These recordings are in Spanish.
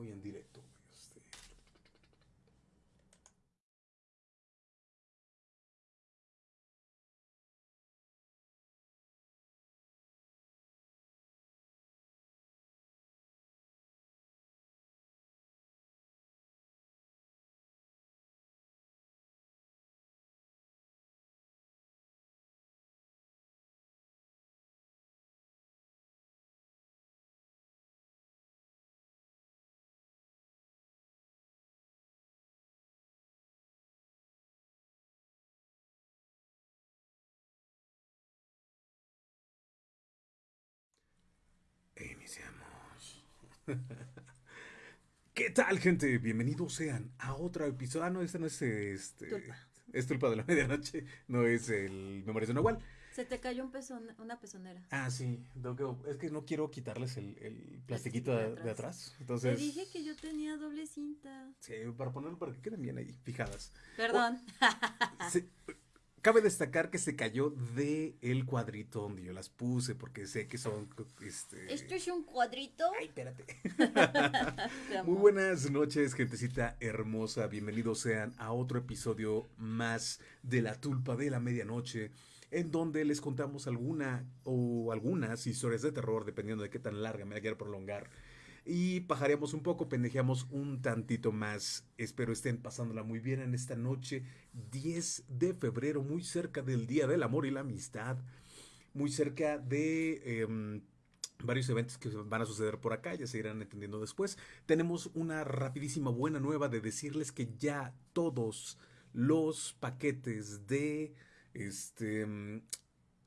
voy en directo. Iniciamos. ¿Qué tal, gente? Bienvenidos sean a otro episodio. Ah, no, este no es este. Tulpa. Es Tulpa de la Medianoche. No es el Memorias de Nahual. Se te cayó un pezón, una pezonera. Ah, sí. Es que no quiero quitarles el, el plastiquito de, de atrás. Te Entonces. dije que yo tenía doble cinta. Sí, para ponerlo para que queden bien ahí, fijadas. Perdón. Se- cabe destacar que se cayó de el cuadrito donde yo las puse, porque sé que son. Este... Esto es un cuadrito. Ay, espérate. Muy buenas noches, gentecita hermosa. Bienvenidos sean a otro episodio más de La Tulpa de la Medianoche, en donde les contamos alguna o algunas historias de terror, dependiendo de qué tan larga me la quiera prolongar. Y pajareamos un poco, pendejeamos un tantito más. Espero estén pasándola muy bien en esta noche, 10 de febrero, muy cerca del Día del Amor y la Amistad, muy cerca de em, varios eventos que van a suceder por acá, ya se irán entendiendo después. Tenemos una rapidísima buena nueva de decirles que ya todos los paquetes de este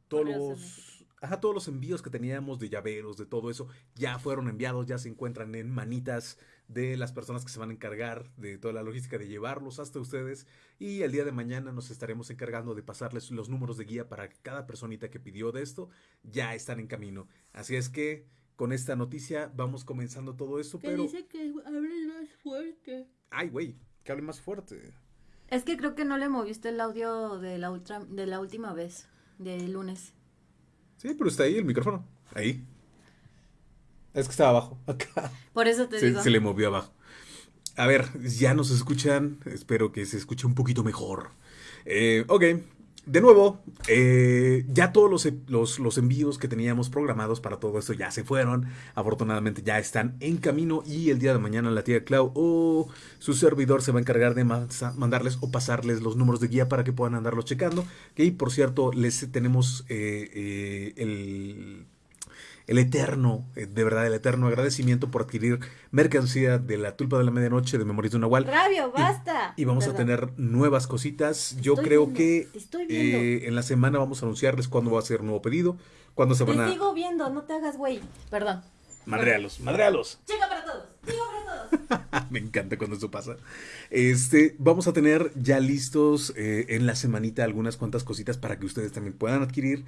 todos los ajá, todos los envíos que teníamos de llaveros, de todo eso, ya fueron enviados, ya se encuentran en manitas de las personas que se van a encargar de toda la logística de llevarlos hasta ustedes y el día de mañana nos estaremos encargando de pasarles los números de guía para que cada personita que pidió de esto ya están en camino. Así es que con esta noticia vamos comenzando todo esto, Que pero dice que hable más fuerte. ay, güey, que hable más fuerte. Es que creo que no le moviste el audio de la, ultra, de la última vez, del lunes. Sí, pero está ahí el micrófono. Ahí. Es que estaba abajo. Acá. Por eso te Se, digo. se le movió abajo. A ver, ya nos escuchan. Espero que se escuche un poquito mejor. Eh, ok. De nuevo, eh, ya todos los, los, los envíos que teníamos programados para todo esto ya se fueron. Afortunadamente ya están en camino y el día de mañana la tía Clau o su servidor se va a encargar de mandarles o pasarles los números de guía para que puedan andarlos checando. Y por cierto, les tenemos eh, eh, el el eterno, eh, de verdad, el eterno agradecimiento por adquirir mercancía de la tulpa de la medianoche de Memorias de un Nahual. Rabio, basta. Y vamos a tener nuevas cositas. Yo Estoy creo viendo, que eh, en la semana vamos a anunciarles cuándo va a ser nuevo pedido, cuándo se van Te a... sigo viendo, no te hagas güey. Perdón. Madrealos, madrealos. Chica para todos. Chica para todos. Me encanta cuando eso pasa. Este, vamos a tener ya listos eh, en la semanita algunas cuantas cositas para que ustedes también puedan adquirir.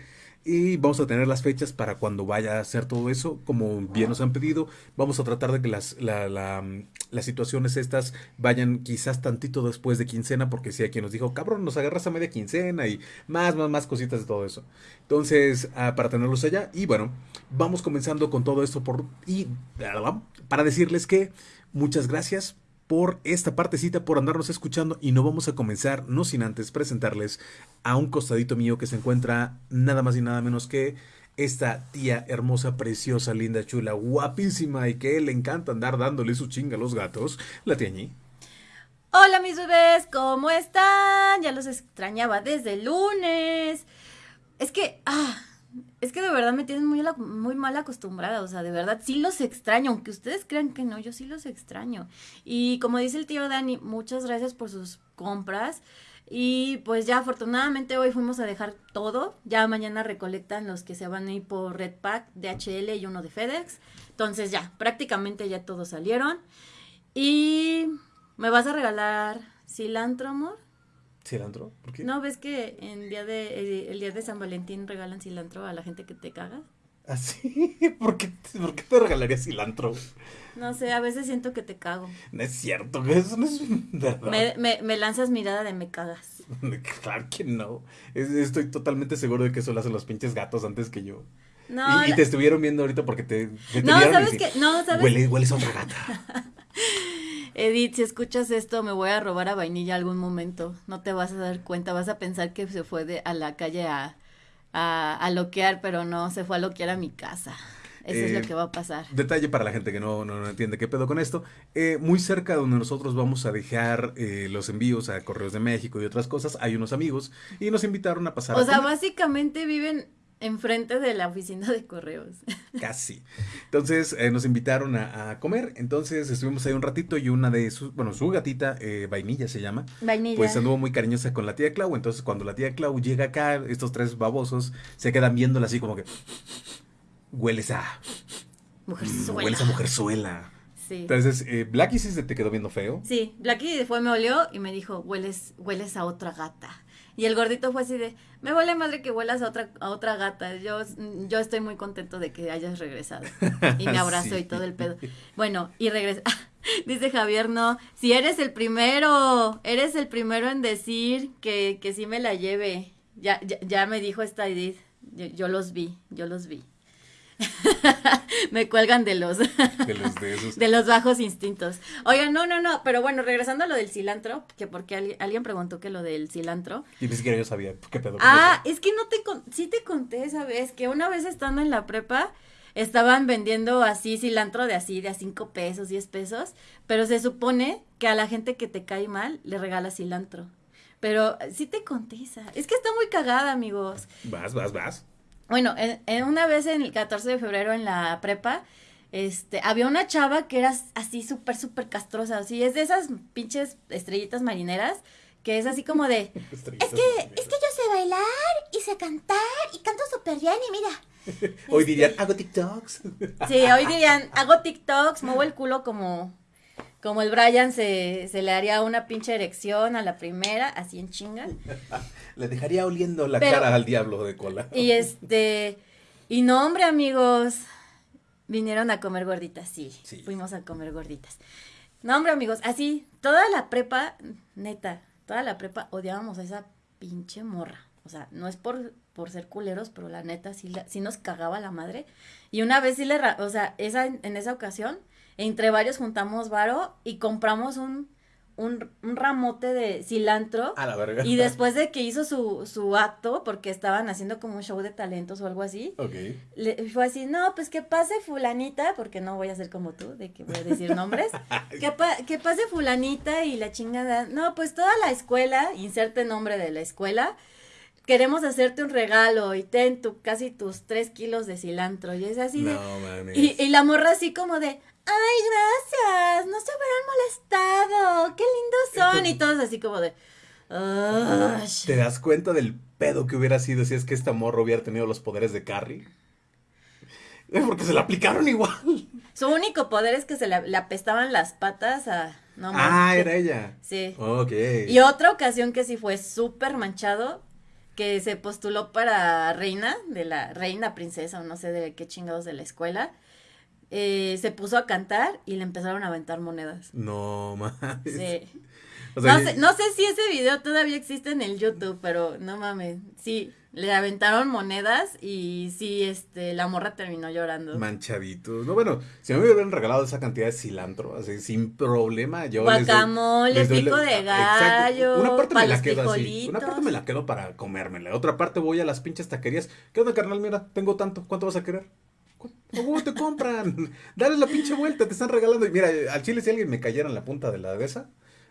Y vamos a tener las fechas para cuando vaya a hacer todo eso, como bien nos han pedido. Vamos a tratar de que las, la- la, las situaciones estas vayan quizás tantito después de quincena, porque si hay quien nos dijo, cabrón, nos agarras a media quincena y más, más, más cositas de todo eso. Entonces, ah, para tenerlos allá. Y bueno, vamos comenzando con todo esto por, y para decirles que muchas gracias por esta partecita, por andarnos escuchando y no vamos a comenzar, no sin antes presentarles a un costadito mío que se encuentra nada más y nada menos que esta tía hermosa, preciosa, linda, chula, guapísima y que le encanta andar dándole su chinga a los gatos, la tía Ñi. Hola mis bebés, ¿cómo están? Ya los extrañaba desde el lunes. Es que, ah, es que de verdad me tienen muy, muy mal acostumbrada, o sea, de verdad sí los extraño, aunque ustedes crean que no, yo sí los extraño. Y como dice el tío Dani, muchas gracias por sus compras. Y pues ya afortunadamente hoy fuimos a dejar todo. Ya mañana recolectan los que se van a ir por Red Pack, DHL y uno de FedEx. Entonces ya, prácticamente ya todos salieron. Y me vas a regalar cilantro, amor. ¿Cilantro? ¿Por qué? ¿No ves que en día de, el día de San Valentín regalan cilantro a la gente que te caga? ¿Así? ¿Por qué, ¿Por qué te regalaría cilantro? No sé, a veces siento que te cago. No es cierto, eso no es verdad. Me, me, me lanzas mirada de me cagas. Claro que no. Es- estoy totalmente seguro de que eso lo hacen los pinches gatos antes que yo. No, y, y la- te estuvieron viendo ahorita porque te, te no ¿sabes qué? No, ¿sabes? Huele, hueles a otra gata. Edith, si escuchas esto, me voy a robar a vainilla algún momento. No te vas a dar cuenta, vas a pensar que se fue de, a la calle a, a, a loquear, pero no, se fue a loquear a mi casa. Eso es lo Eh, que va a pasar. Detalle para la gente que no, no, no entiende qué pedo con esto. eh, muy cerca donde nosotros vamos a dejar eh, los envíos a Correos de México y otras cosas, hay unos amigos y nos invitaron a pasar O a sea, comer. básicamente viven enfrente de la oficina de correos. Casi. Entonces eh, nos invitaron a, a comer. Entonces estuvimos ahí un ratito y una de sus, bueno, su gatita, eh, Vainilla se llama, Vainilla. pues anduvo muy cariñosa con la tía Clau. Entonces cuando la tía Clau llega acá, estos tres babosos se quedan viéndola así como que hueles a, Mujerzuela. hueles a mujerzuela. Sí. Entonces, eh, Blackie sí se te quedó viendo feo. Sí, Blackie fue, me olió y me dijo, hueles, hueles a otra gata. Y el gordito fue así de, me vale madre que huelas a otra, a otra gata. Yo, yo estoy muy contento de que hayas regresado. Y me abrazó Sí. y todo el pedo. Bueno, y regresa. Dice Javier, no, si eres el primero, eres el primero en decir que, que sí me la lleve. Ya, ya, ya me dijo esta Edith. Yo, yo los vi, yo los vi. me cuelgan de los De los de esos. de los bajos instintos. Oigan, no, no, no, pero bueno, regresando a lo del cilantro, que porque alguien, alguien preguntó que lo del cilantro. Y ni siquiera yo sabía qué pedo. Ah, es que no te con, sí te conté esa vez que una vez estando en la prepa estaban vendiendo así cilantro de así de a cinco pesos, diez pesos, pero se supone que a la gente que te cae mal le regalas cilantro. Pero sí te conté esa. Es que está muy cagada, amigos. Vas, vas, vas. Bueno, en, en una vez en el 14 de febrero en la prepa, este, había una chava que era así súper, súper castrosa, así, es de esas pinches estrellitas marineras, que es así como de, Es que, es que yo sé bailar y sé cantar y canto súper bien y mira. Hoy dirían, hago TikToks. sí, hoy dirían, hago TikToks, muevo el culo como, como el Brian se, se le haría una pinche erección a la primera, así en chinga. Le dejaría oliendo la Pero- cara al diablo de cola. Y este, y no, hombre, amigos, vinieron a comer gorditas, sí, Sí. fuimos a comer gorditas. No, hombre, amigos, así, toda la prepa, neta, toda la prepa odiábamos a esa pinche morra. O sea, no es por, por ser culeros, pero la neta sí, la- sí nos cagaba la madre. Y una vez sí le, o sea, esa, en esa ocasión, entre varios juntamos varo y compramos un, un, un ramote de cilantro. A la verga. Y después de que hizo su, su acto, porque estaban haciendo como un show de talentos o algo así, le, fue así, no, pues que pase fulanita, porque no voy a ser como tú, de que voy a decir nombres, que, pa- que pase fulanita y la chingada, no, pues toda la escuela, inserte nombre de la escuela, queremos hacerte un regalo y ten tu, casi tus tres kilos de cilantro, y es así de... No. Y, y la morra así como de, ay, gracias, no se hubieran molestado, qué lindos son, y todos así como de, "Ay". ¿Te das cuenta del pedo que hubiera sido si es que esta morra hubiera tenido los poderes de Carrie? Eh, Porque se la aplicaron igual. Su único poder es que se le, le apestaban las patas a... No, ah, era ella. Sí. Ok. Y otra ocasión que sí fue súper manchado, que se postuló para reina, de la reina princesa o no sé de qué chingados de la escuela, eh, se puso a cantar y le empezaron a aventar monedas. No mames. Sí. O sea, no, sé, no sé si ese video todavía existe en el YouTube, pero no mames. Sí, le aventaron monedas y sí, este, la morra terminó llorando. Manchaditos. No, bueno, si me hubieran regalado esa cantidad de cilantro, así, sin problema, yo les doy- Guacamole, les doy pico la- de Exacto. gallo, Una parte pa' me la quedo así. Una parte me la quedo para comérmela. Otra parte voy a las pinches taquerías. ¿Qué onda, carnal? Mira, tengo tanto. ¿Cuánto vas a querer? ¿Cu- ¿A huevo te compran? Dale la pinche vuelta, te están regalando. Y mira, al chile, si alguien me cayera en la punta de la de esa,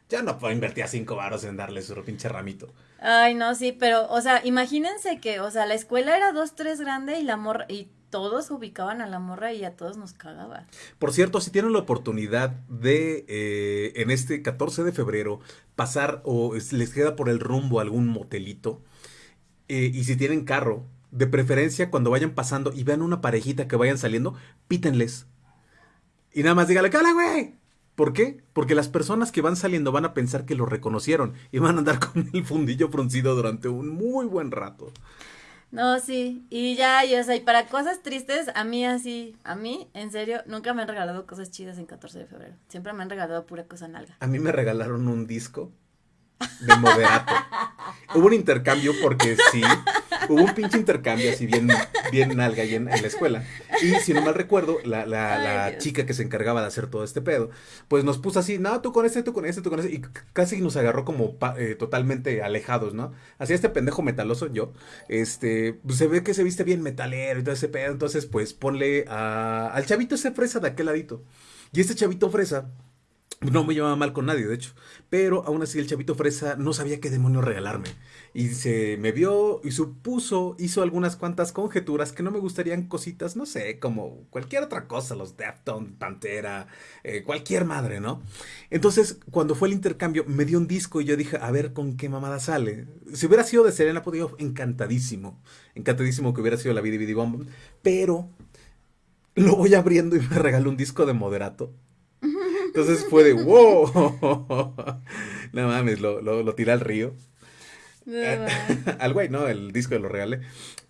ya no puedo invertir a cinco varos en darle su pinche ramito. Ay, no, sí, pero, o sea, imagínense que, o sea, la escuela era dos, tres grande y la morra, y todos ubicaban a la morra y a todos nos cagaba. Por cierto, si tienen la oportunidad de eh, en este 14 de febrero pasar o es- les queda por el rumbo algún motelito eh, y si tienen carro, de preferencia cuando vayan pasando y vean una parejita que vayan saliendo, pítenles. Y nada más dígale, ¡cala, güey! ¿Por qué? Porque las personas que van saliendo van a pensar que lo reconocieron y van a andar con el fundillo fruncido durante un muy buen rato. No, sí, y ya, y o sea, y para cosas tristes, a mí así, a mí, en serio, nunca me han regalado cosas chidas en 14 de febrero. Siempre me han regalado pura cosa nalga. A mí me regalaron un disco de moderato. Hubo un intercambio porque sí. hubo un pinche intercambio así bien, bien nalga ahí en, en la escuela. Y si no mal recuerdo, la, la, Ay, la Dios. chica que se encargaba de hacer todo este pedo, pues nos puso así, no, tú con este, tú con este, tú con ese, y casi nos agarró como pa- eh, totalmente alejados, ¿no? Así este pendejo metaloso, yo, este, pues se ve que se viste bien metalero y todo ese pedo, entonces pues ponle a- al chavito ese fresa de aquel ladito. Y este chavito fresa, no me llevaba mal con nadie, de hecho. Pero aún así el chavito fresa no sabía qué demonio regalarme. Y se me vio y supuso, hizo algunas cuantas conjeturas que no me gustarían cositas, no sé, como cualquier otra cosa, los Deftones, Pantera, eh, cualquier madre, ¿no? Entonces, cuando fue el intercambio, me dio un disco y yo dije, a ver con qué mamada sale. Si hubiera sido de Serena, podría encantadísimo. Encantadísimo que hubiera sido la Bidi Bidi Bomb. Pero lo voy abriendo y me regaló un disco de moderato. Entonces fue de wow. No mames, lo, lo, lo tiré al río. No, al güey, ¿no? El disco lo regalé.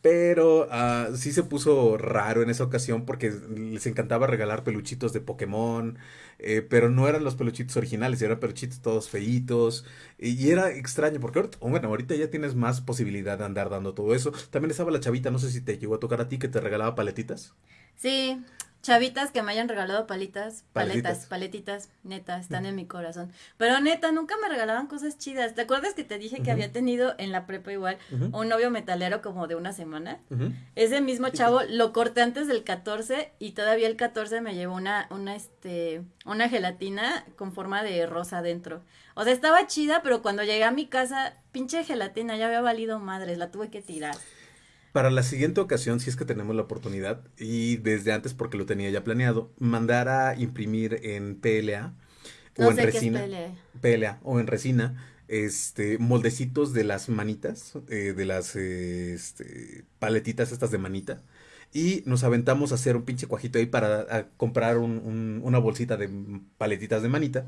Pero ah, sí se puso raro en esa ocasión porque les encantaba regalar peluchitos de Pokémon. eh, pero no eran los peluchitos originales, eran peluchitos todos feitos. Y, y era extraño porque ahorita, bueno, ahorita ya tienes más posibilidad de andar dando todo eso. También estaba la chavita, no sé si te llegó a tocar a ti que te regalaba paletitas. Sí, chavitas que me hayan regalado palitas, paletas, paletitas, neta, están en mi corazón. Pero neta, nunca me regalaban cosas chidas. ¿Te acuerdas que te dije que había tenido en la prepa igual un novio metalero como de una semana? Ese mismo chavo lo corté antes del 14 y todavía el 14 me llevó una, una, este, una gelatina con forma de rosa adentro. O sea, estaba chida, pero cuando llegué a mi casa, pinche gelatina ya había valido madres, la tuve que tirar. Para la siguiente ocasión, si es que tenemos la oportunidad, y desde antes porque lo tenía ya planeado, mandar a imprimir en PLA o en resina. PLA o en resina, este, moldecitos de las manitas, eh, de las eh, este, paletitas estas de manita, y nos aventamos a hacer un pinche cuajito ahí para comprar un- un- una bolsita de paletitas de manita,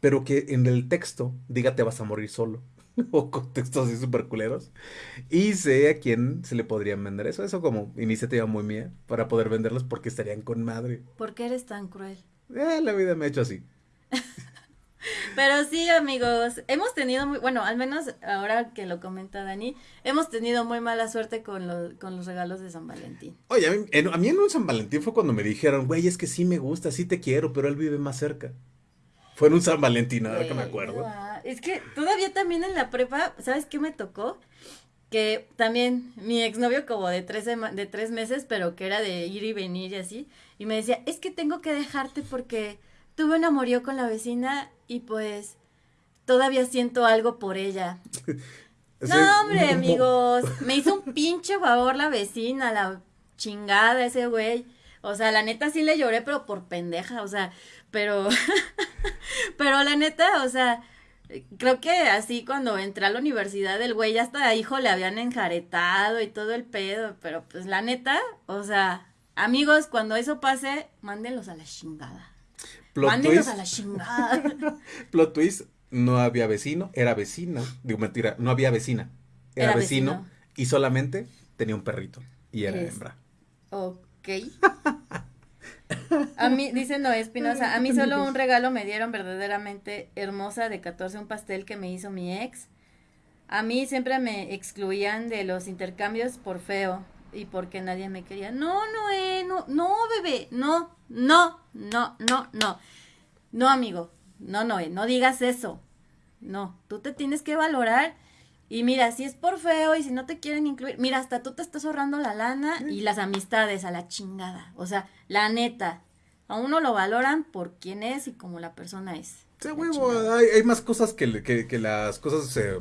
pero que en el texto diga te vas a morir solo. O con textos así súper culeros. Y sé a quién se le podrían vender eso. Eso como iniciativa muy mía para poder venderlos porque estarían con madre. ¿Por qué eres tan cruel? Eh, la vida me ha hecho así. Pero sí, amigos, hemos tenido muy, bueno, al menos ahora que lo comenta Dani, hemos tenido muy mala suerte con, lo- con los regalos de San Valentín. Oye, a mí, en, a mí en un San Valentín fue cuando me dijeron, güey, es que sí me gusta, sí te quiero, pero él vive más cerca. Fue en un San Valentín, ahora que me acuerdo. ah, Es que todavía también en la prepa, ¿sabes qué me tocó? Que también mi exnovio como de tres, de tres meses, pero que era de ir y venir y así, y me decía, es que tengo que dejarte porque tuve un amorío con la vecina y pues todavía siento algo por ella. Sí, No, hombre, amigos. Me hizo un pinche favor la vecina, la chingada ese güey. O sea, la neta sí le lloré, pero por pendeja, o sea, pero, pero la neta, o sea, creo que así cuando entré a la universidad, el güey ya hasta hijo le habían enjaretado y todo el pedo, pero pues la neta, o sea, amigos, cuando eso pase, mándenlos a la chingada. Plot mándenlos twist, a la chingada. plot twist, no había vecino, era vecina. Digo, mentira, no había vecina. Era, Era vecino, vecino. y solamente tenía un perrito. Y era Es- hembra. Ok. A mí, dice Noé Espinosa, a mí solo un regalo me dieron verdaderamente hermosa de 14, un pastel que me hizo mi ex. A mí siempre me excluían de los intercambios por feo y porque nadie me quería. No, Noé, no, no, bebé, no, no, no, no, no. No, amigo, no, Noé, no digas eso. No, tú te tienes que valorar. Y mira, si es por feo y si no te quieren incluir, mira, hasta tú te estás ahorrando la lana y las amistades a la chingada. O sea, la neta, a uno lo valoran por quién es y como la persona es. Sí, huevo, hay, hay más cosas que, que, que las cosas eh,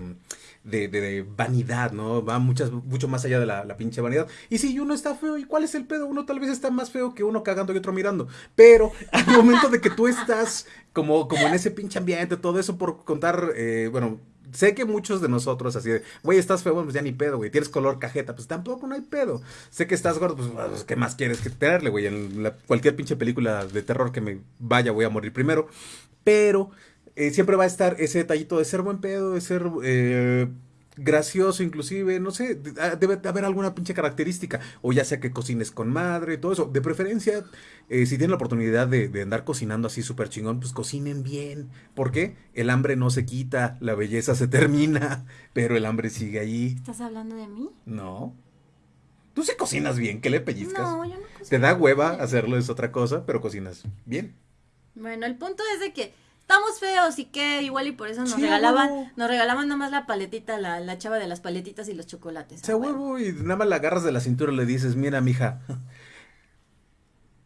de, de- de vanidad, ¿no? Va muchas, mucho más allá de la, la pinche vanidad. Y si uno está feo, ¿y cuál es el pedo? Uno tal vez está más feo que uno cagando y otro mirando. Pero al momento de que tú estás como, como en ese pinche ambiente, todo eso por contar, eh, bueno, sé que muchos de nosotros así de, güey, estás feo, pues ya ni pedo, güey, tienes color cajeta, pues tampoco no hay pedo. Sé que estás gordo, pues, pues, ¿qué más quieres que tenerle, güey? En cualquier pinche película de terror que me vaya, voy a morir primero. Pero eh, siempre va a estar ese detallito de ser buen pedo, de ser, eh, gracioso inclusive, no sé, ah, debe haber alguna pinche característica, o ya sea que cocines con madre, todo eso, de preferencia, eh, si tienen la oportunidad de, de andar cocinando así súper chingón, pues cocinen bien, ¿por qué? El hambre no se quita, la belleza se termina, pero el hambre sigue ahí. ¿Estás hablando de mí? No. Tú sí cocinas bien, ¿qué le pellizcas? No, yo no cocino Te da hueva bien. hacerlo, es otra cosa, pero cocinas bien. Bueno, el punto es de que estamos feos y que igual y por eso nos Sí, regalaban, huevo. nos regalaban nomás la paletita, la, la chava de las paletitas y los chocolates. Se huevo y nada más la agarras de la cintura y le dices, mira, mija,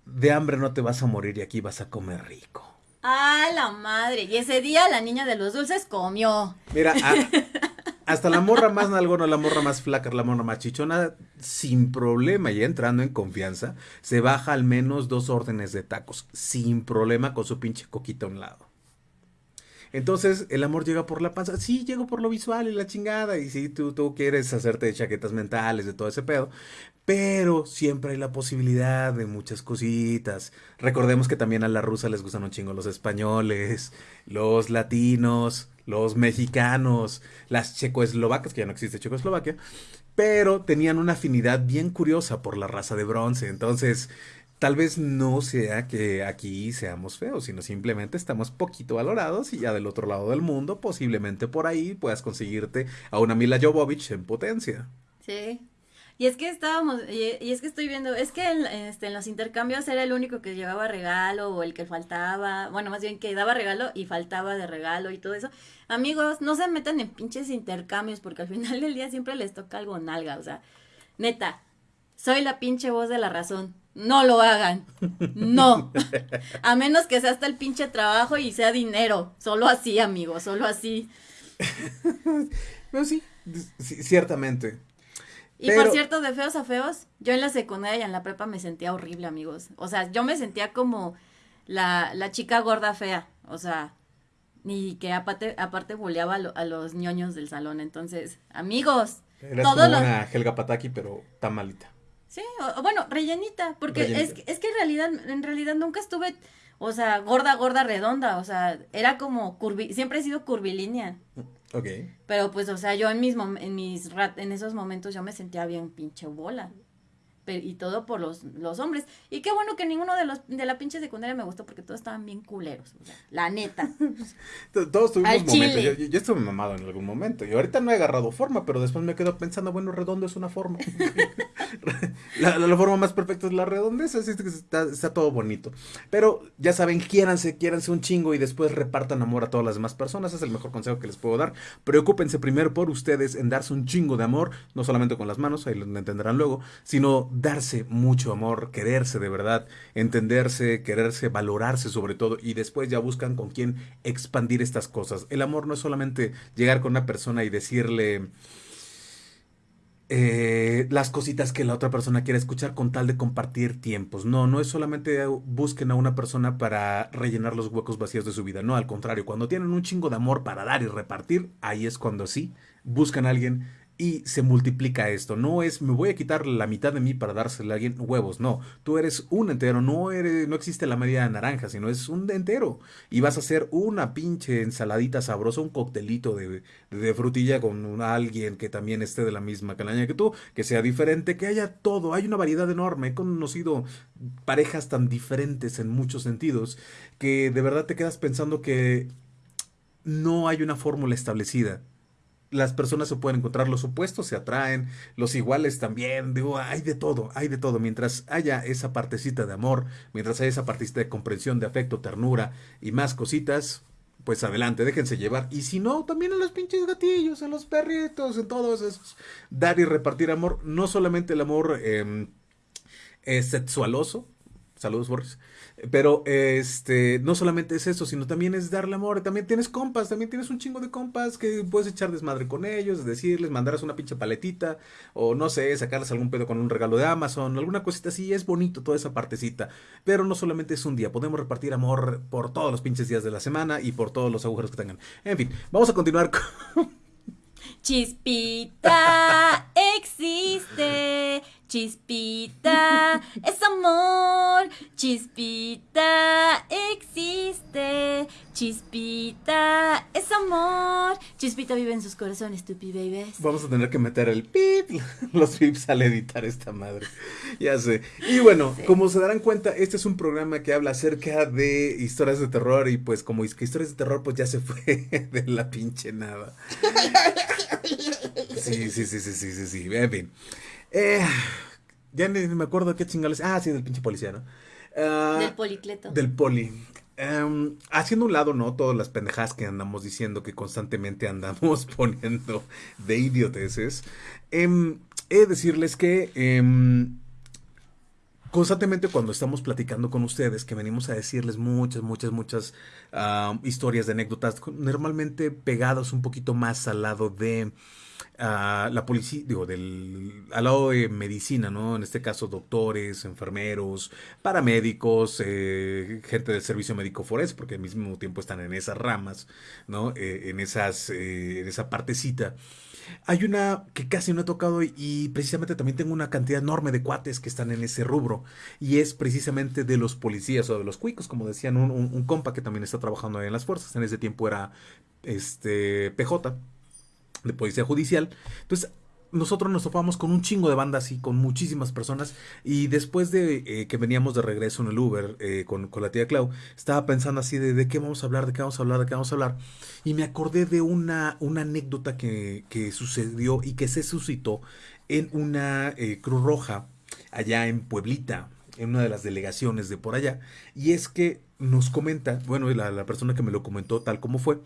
de hambre no te vas a morir y aquí vas a comer rico. ¡Ah, la madre! Y ese día la niña de los dulces comió. Mira, a- hasta la morra más nalgona, la morra más flaca, la morra más chichona, sin problema y entrando en confianza, se baja al menos dos órdenes de tacos, sin problema con su pinche coquita a un lado. Entonces, el amor llega por la panza. Sí, llego por lo visual y la chingada. Y sí, tú, tú quieres hacerte de chaquetas mentales, de todo ese pedo. Pero siempre hay la posibilidad de muchas cositas. Recordemos que también a la rusa les gustan un chingo los españoles, los latinos, los mexicanos, las checoslovacas, que ya no existe Checoslovaquia. Pero tenían una afinidad bien curiosa por la raza de bronce. Entonces, Tal vez no sea que aquí seamos feos, sino simplemente estamos poquito valorados y ya del otro lado del mundo, posiblemente por ahí puedas conseguirte a una Mila Jovovich en potencia. Sí. Y es que estábamos, y, es que estoy viendo, es que en, este, en los intercambios era el único que llevaba regalo o el que faltaba, bueno, más bien que daba regalo y faltaba de regalo y todo eso. Amigos, no se metan en pinches intercambios porque al final del día siempre les toca algo nalga, o sea, neta, soy la pinche voz de la razón. No lo hagan. No. A menos que sea hasta el pinche trabajo y sea dinero. Solo así, amigos, solo así. Pero sí, sí, ciertamente. Y Pero- por cierto, de feos a feos, yo en la secundaria y en la prepa me sentía horrible, amigos. O sea, yo me sentía como la, la chica gorda fea. O sea, ni que aparte, aparte boleaba a, lo- a los ñoños del salón. Entonces, amigos, Eres todos como los... una Helga Pataki, pero tan malita. Sí, o, bueno, rellenita, porque es, Rellenita. es que en realidad, en realidad nunca estuve, o sea, gorda, gorda, redonda. O sea, era como curvi, siempre he sido curvilínea. Ok. Pero pues, o sea, yo en mis, en mis en esos momentos yo me sentía bien pinche bola. Y todo por los, los hombres. Y qué bueno que ninguno de los de la pinche secundaria me gustó porque todos estaban bien culeros. O sea, la neta. Todos tuvimos Al momentos. chile. Yo, yo- yo estuve mamado en algún momento. Y ahorita no he agarrado forma, pero después me quedo pensando, bueno, redondo es una forma. la, la- la forma más perfecta es la redondez, así que está, está todo bonito. Pero ya saben, quiéranse, quiéranse un chingo y después repartan amor a todas las demás personas. Es el mejor consejo que les puedo dar. Preocúpense primero por ustedes en darse un chingo de amor, no solamente con las manos, ahí lo entenderán luego, sino darse mucho amor, quererse de verdad, entenderse, quererse, valorarse sobre todo y después ya buscan con quién expandir estas cosas. El amor no es solamente llegar con una persona y decirle eh, las cositas que la otra persona quiere escuchar con tal de compartir tiempos. No, no es solamente busquen a una persona para rellenar los huecos vacíos de su vida. No, al contrario, cuando tienen un chingo de amor para dar y repartir, ahí es cuando sí buscan a alguien y se multiplica esto. No es me voy a quitar la mitad de mí para dársela a alguien huevos. No, tú eres un entero. No eres, no existe la media naranja, sino es un entero. Y vas a hacer una pinche ensaladita sabrosa, un coctelito de, de frutilla con alguien que también esté de la misma calaña que tú, que sea diferente, que haya todo. Hay una variedad enorme. He conocido parejas tan diferentes en muchos sentidos que de verdad te quedas pensando que no hay una fórmula establecida las personas se pueden encontrar, los opuestos se atraen, los iguales también, digo, hay de todo, hay de todo. Mientras haya esa partecita de amor, mientras haya esa partecita de comprensión, de afecto, ternura y más cositas, pues adelante, déjense llevar. Y si no, también en los pinches gatillos, en los perritos, en todos esos. Dar y repartir amor, no solamente el amor eh, eh, sexualoso, saludos Borges, pero este, no solamente es eso, sino también es darle amor. También tienes compas, también tienes un chingo de compas que puedes echar desmadre con ellos, decirles, mandarles una pinche paletita, o no sé, sacarles algún pedo con un regalo de Amazon, alguna cosita así. Es bonito toda esa partecita. Pero no solamente es un día, podemos repartir amor por todos los pinches días de la semana y por todos los agujeros que tengan. En fin, vamos a continuar con. Chispita existe, chispita es amor, chispita existe, Chispita es amor. Chispita vive en sus corazones, tupi babies. Vamos a tener que meter el pip, los pips al editar esta madre. Ya sé. Y bueno, como se darán cuenta, este es un programa que habla acerca de historias de terror y pues como historias de terror pues ya se fue de la pinche nada. Sí, sí, sí, sí, sí, sí, sí. En fin. Eh, ya ni me acuerdo qué chingales. Ah, sí, del pinche policía, ¿no? Ah, Del policleto. Del poli. Em, haciendo un lado, ¿no? Todas las pendejadas que andamos diciendo que constantemente andamos poniendo de idioteces. Em, he de decirles que em, constantemente cuando estamos platicando con ustedes, que venimos a decirles muchas, muchas, muchas ah, historias de anécdotas, normalmente pegadas un poquito más al lado de a la policía, digo, del, al lado de medicina, ¿no? En este caso, doctores, enfermeros, paramédicos, eh, gente del servicio médico forense, porque al mismo tiempo están en esas ramas, ¿no? Eh, en, esas, eh, en esa partecita. Hay una que casi no he tocado y precisamente también tengo una cantidad enorme de cuates que están en ese rubro y es precisamente de los policías o de los cuicos, como decían un, un, compa que también está trabajando ahí en las fuerzas, en ese tiempo era este PJ de policía judicial. Entonces, nosotros nos topamos con un chingo de bandas y con muchísimas personas. Y después de eh, que veníamos de regreso en el Uber eh, con, con, la tía Clau, estaba pensando así de, de qué vamos a hablar, de qué vamos a hablar, de qué vamos a hablar. Y me acordé de una, una anécdota que, que sucedió y que se suscitó en una eh, Cruz Roja allá en Pueblita, en una de las delegaciones de por allá. Y es que nos comenta, bueno, la, la, persona que me lo comentó tal como fue,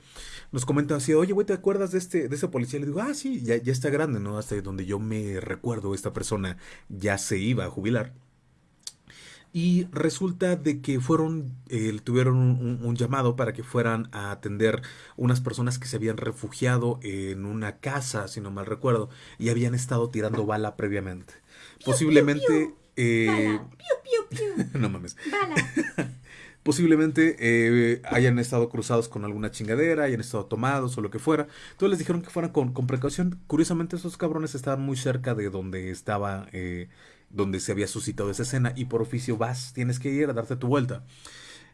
nos comenta así, oye, güey, ¿te acuerdas de este, de ese policía? Le digo, ah, sí, ya, ya está grande, ¿no? Hasta donde yo me recuerdo, esta persona ya se iba a jubilar. Y resulta de que fueron, eh, tuvieron un, un, llamado para que fueran a atender unas personas que se habían refugiado en una casa, si no mal recuerdo, y habían estado tirando bala previamente. Piu, Posiblemente... Piu, piu. Eh, Piu, no mames. Bala. posiblemente eh, hayan estado cruzados con alguna chingadera, hayan estado tomados o lo que fuera. Entonces les dijeron que fueran con, con precaución. Curiosamente esos cabrones estaban muy cerca de donde estaba, eh, donde se había suscitado esa escena y por oficio vas, tienes que ir a darte tu vuelta.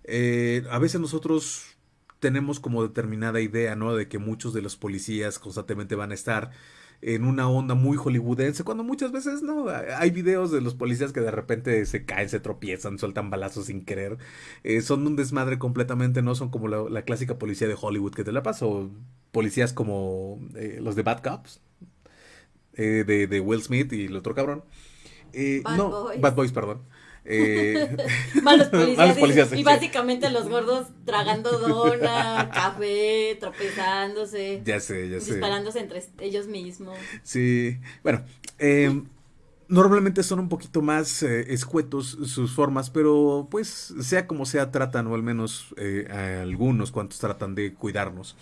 Eh, a veces nosotros tenemos como determinada idea, ¿no? De que muchos de los policías constantemente van a estar en una onda muy hollywoodense, cuando muchas veces no. Hay videos de los policías que de repente se caen, se tropiezan, sueltan balazos sin querer. Eh, son un desmadre completamente, no son como la, la, clásica policía de Hollywood que te la paso. Policías como eh, los de Bad Cops, eh, de, de, Will Smith y el otro cabrón. Bad no, Boys. Bad Boys, perdón. Eh, malos policías, malos policías y, y, básicamente los gordos tragando dona, café, tropezándose. Ya sé, ya sé. Disparándose entre ellos mismos. Sí, bueno, eh, normalmente son un poquito más eh, escuetos sus formas, pero pues sea como sea tratan, o al menos eh, algunos cuantos tratan de cuidarnos.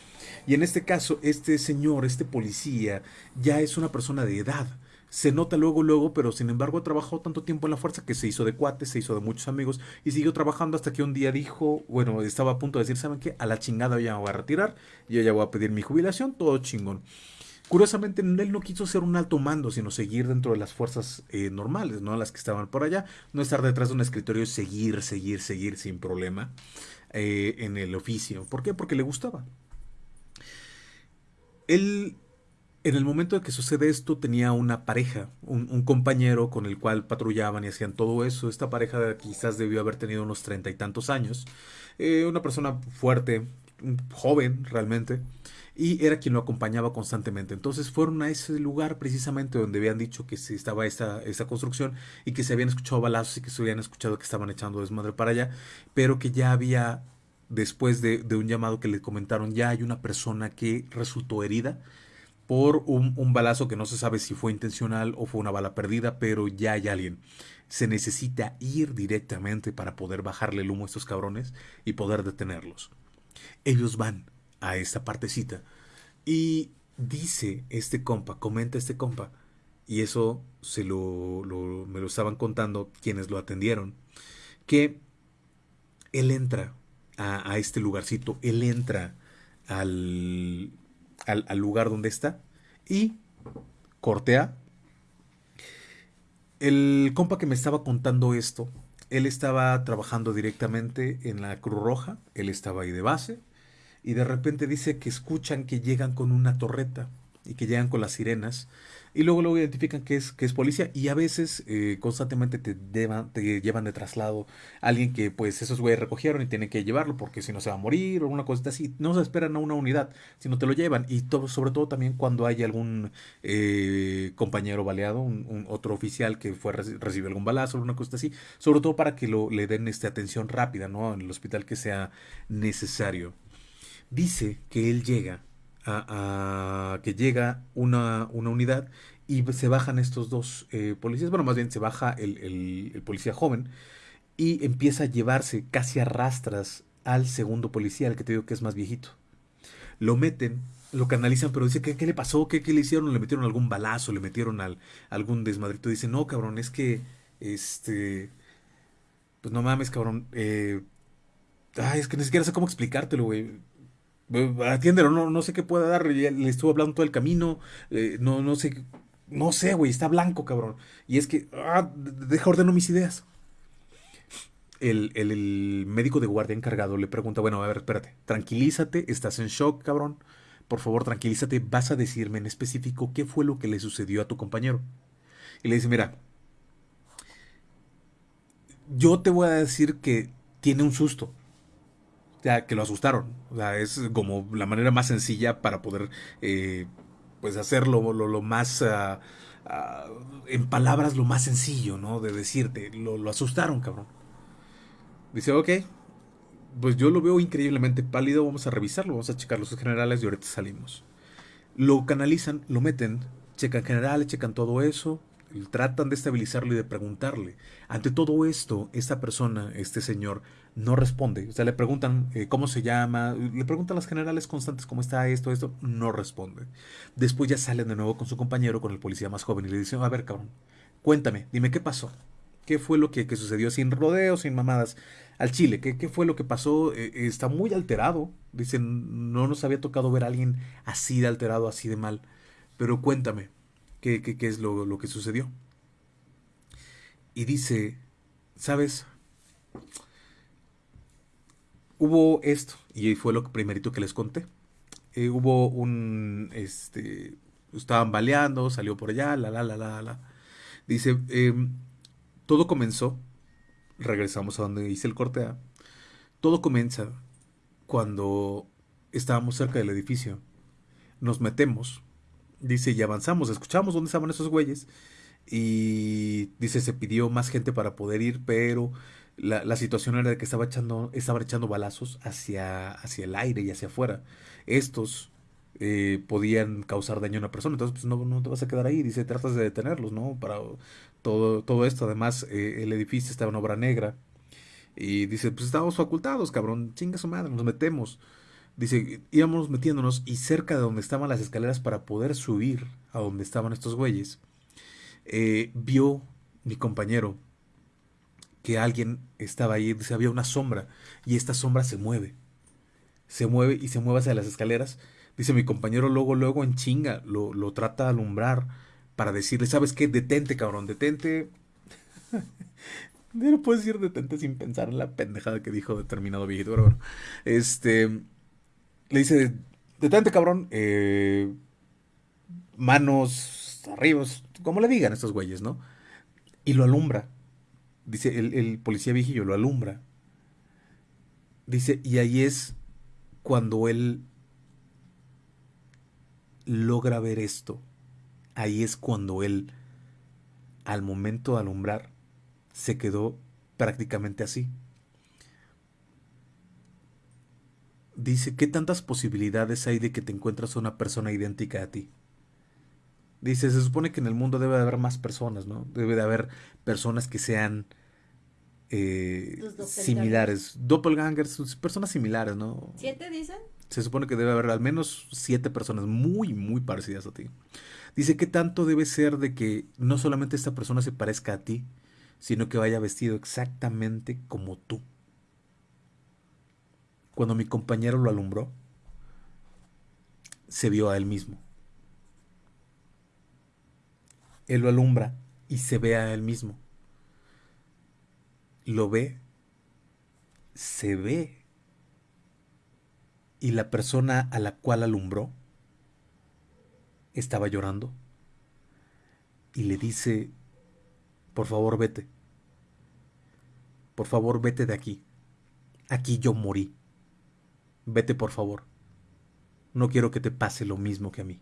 Y en este caso, este señor, este policía, ya es una persona de edad se nota luego, luego, pero sin embargo ha trabajado tanto tiempo en la fuerza que se hizo de cuates, se hizo de muchos amigos y siguió trabajando hasta que un día dijo, bueno, estaba a punto de decir, ¿saben qué? A la chingada ya me voy a retirar, yo ya voy a pedir mi jubilación, todo chingón. Curiosamente, él no quiso ser un alto mando, sino seguir dentro de las fuerzas eh, normales, ¿no? Las que estaban por allá, no estar detrás de un escritorio y seguir, seguir, seguir sin problema eh, en el oficio. ¿Por qué? Porque le gustaba. Él en el momento de que sucede esto tenía una pareja, un, compañero con el cual patrullaban y hacían todo eso. Esta pareja quizás debió haber tenido unos treinta y tantos años. Eh, una persona fuerte, joven realmente. Y era quien lo acompañaba constantemente. Entonces fueron a ese lugar precisamente donde habían dicho que estaba esta, esta construcción y que se habían escuchado balazos y que se habían escuchado que estaban echando desmadre para allá. Pero que ya había, después de, de un llamado que le comentaron, ya hay una persona que resultó herida por un, un, balazo que no se sabe si fue intencional o fue una bala perdida, pero ya hay alguien. Se necesita ir directamente para poder bajarle el humo a estos cabrones y poder detenerlos. Ellos van a esta partecita y dice este compa, comenta este compa, y eso se lo, lo, me lo estaban contando quienes lo atendieron, que él entra a, a este lugarcito, él entra al al, lugar donde está y cortea. El compa que me estaba contando esto, él estaba trabajando directamente en la Cruz Roja, él estaba ahí de base y de repente dice que escuchan que llegan con una torreta y que llegan con las sirenas y luego luego identifican que es, que es policía y a veces eh, constantemente te, te llevan de traslado alguien que pues esos güeyes recogieron y tienen que llevarlo porque si no se va a morir o una cosita así. No se esperan a una unidad, sino te lo llevan y sobre todo también cuando hay algún eh, compañero baleado, un, otro oficial que fue recibe algún balazo o una cosa así, sobre todo para que lo, le den este, atención rápida ¿no? en el hospital que sea necesario. Dice que él llega a, que llega una, una, unidad y se bajan estos dos eh, policías, bueno, más bien se baja el, el, policía joven y empieza a llevarse casi a rastras al segundo policía, el que te digo que es más viejito. Lo meten, lo canalizan, pero dice, ¿qué, qué le pasó? ¿Qué, ¿Qué, le hicieron? ¿Le metieron algún balazo? ¿Le metieron al, algún desmadrito? Dice, no, cabrón, es que, este, pues no mames, cabrón, eh, ay, es que ni siquiera sé cómo explicártelo, güey Atiéndelo, no, no sé qué pueda dar. Le estuvo hablando todo el camino. Eh, no, no sé. No sé, güey. Está blanco, cabrón. Y es que. Ah, deja ordeno mis ideas. El, el, médico de guardia encargado le pregunta: Bueno, a ver, espérate. Tranquilízate. Estás en shock, cabrón. Por favor, tranquilízate. Vas a decirme en específico qué fue lo que le sucedió a tu compañero. Y le dice: Mira. Yo te voy a decir que tiene un susto que lo asustaron. O sea, es como la manera más sencilla para poder eh, pues hacerlo lo, más ah, ah, en palabras lo más sencillo, ¿no? De decirte, lo, lo asustaron, cabrón. Dice, ok, pues yo lo veo increíblemente pálido, vamos a revisarlo, vamos a checar los generales y ahorita salimos. Lo canalizan, lo meten, checan generales, checan todo eso, tratan de estabilizarlo y de preguntarle. Ante todo esto, esta persona, este señor, no responde. O sea, le preguntan eh, cómo se llama, le preguntan las generales constantes cómo está esto, esto, no responde. Después ya salen de nuevo con su compañero, con el policía más joven, y le dicen, a ver, cabrón, cuéntame, dime qué pasó. ¿Qué fue lo que, sucedió sin rodeos, sin mamadas? Al Chile, ¿qué, qué fue lo que pasó? Eh, está muy alterado. Dicen, no nos había tocado ver a alguien así de alterado, así de mal. Pero cuéntame, ¿qué, qué, es lo, lo que sucedió? Y dice, ¿sabes? hubo esto, y fue lo primerito que les conté. Eh, hubo un, este, estaban baleando, salió por allá, la, la, la, la, la. Dice, em, todo comenzó, regresamos a donde hice el corte A, todo comienza cuando estábamos cerca del edificio, nos metemos, dice, y avanzamos, escuchamos dónde estaban esos güeyes, y dice, se pidió más gente para poder ir, pero la, situación era de que estaba echando, estaba echando balazos hacia, hacia el aire y hacia afuera. Estos eh, podían causar daño a una persona, entonces pues, no, no, te vas a quedar ahí, dice, tratas de detenerlos, ¿no? Para todo, todo esto, además eh, el edificio estaba en obra negra y dice, pues estábamos facultados, cabrón, chinga su madre, nos metemos. Dice, íbamos metiéndonos y cerca de donde estaban las escaleras para poder subir a donde estaban estos güeyes, eh, vio mi compañero que alguien estaba ahí, dice, había una sombra y esta sombra se mueve. Se mueve y se mueve hacia las escaleras. Dice mi compañero luego, luego en chinga, lo, lo trata de alumbrar para decirle, ¿sabes qué? Detente, cabrón, detente. no puedes decir detente sin pensar en la pendejada que dijo determinado viejito, pero bueno. Este, le dice, detente, cabrón, eh, manos arriba, como le digan estos güeyes, ¿no? Y lo alumbra. Dice, el, policía viejillo lo alumbra. Dice, y ahí es cuando él logra ver esto. Ahí es cuando él, al momento de alumbrar, se quedó prácticamente así. Dice, ¿qué tantas posibilidades hay de que te encuentres a una persona idéntica a ti? Dice, se supone que en el mundo debe de haber más personas, ¿no? Debe de haber personas que sean eh, similares. Doppelgangers, personas similares, ¿no? ¿Siete dicen? Se supone que debe haber al menos siete personas muy, muy parecidas a ti. Dice, ¿qué tanto debe ser de que no solamente esta persona se parezca a ti, sino que vaya vestido exactamente como tú? Cuando mi compañero lo alumbró, se vio a él mismo. Él lo alumbra y se ve a él mismo. Lo ve, se ve. Y la persona a la cual alumbró estaba llorando y le dice, por favor vete, por favor vete de aquí, aquí yo morí, vete por favor, no quiero que te pase lo mismo que a mí.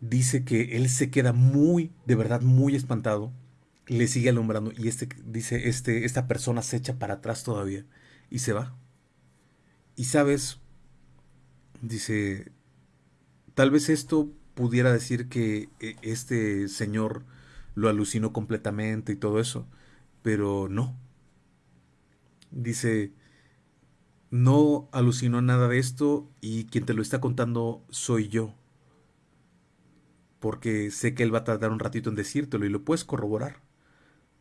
Dice que él se queda muy, de verdad, muy espantado le sigue alumbrando y este dice este esta persona se echa para atrás todavía y se va. Y sabes, dice, tal vez esto pudiera decir que e, este señor lo alucinó completamente y todo eso, pero no. Dice, no alucinó nada de esto y quien te lo está contando soy yo. Porque sé que él va a tardar un ratito en decírtelo y lo puedes corroborar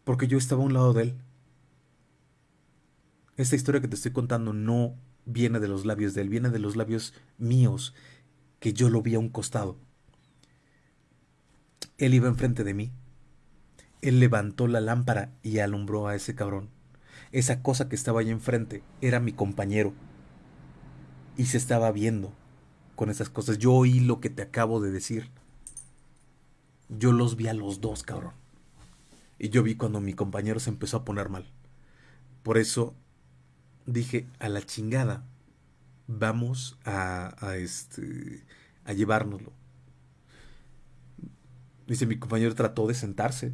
porque yo estaba a un lado de él. Esta historia que te estoy contando no viene de los labios de él, viene de los labios míos, que yo lo vi a un costado. Él iba enfrente de mí. Él levantó la lámpara y alumbró a ese cabrón. Esa cosa que estaba ahí enfrente era mi compañero. Y se estaba viendo con esas cosas. Yo oí lo que te acabo de decir. Yo los vi a los dos, cabrón. Y yo vi cuando mi compañero se empezó a poner mal. Por eso dije, a la chingada, vamos a, a, este, a llevárnoslo. Dice, mi compañero trató de sentarse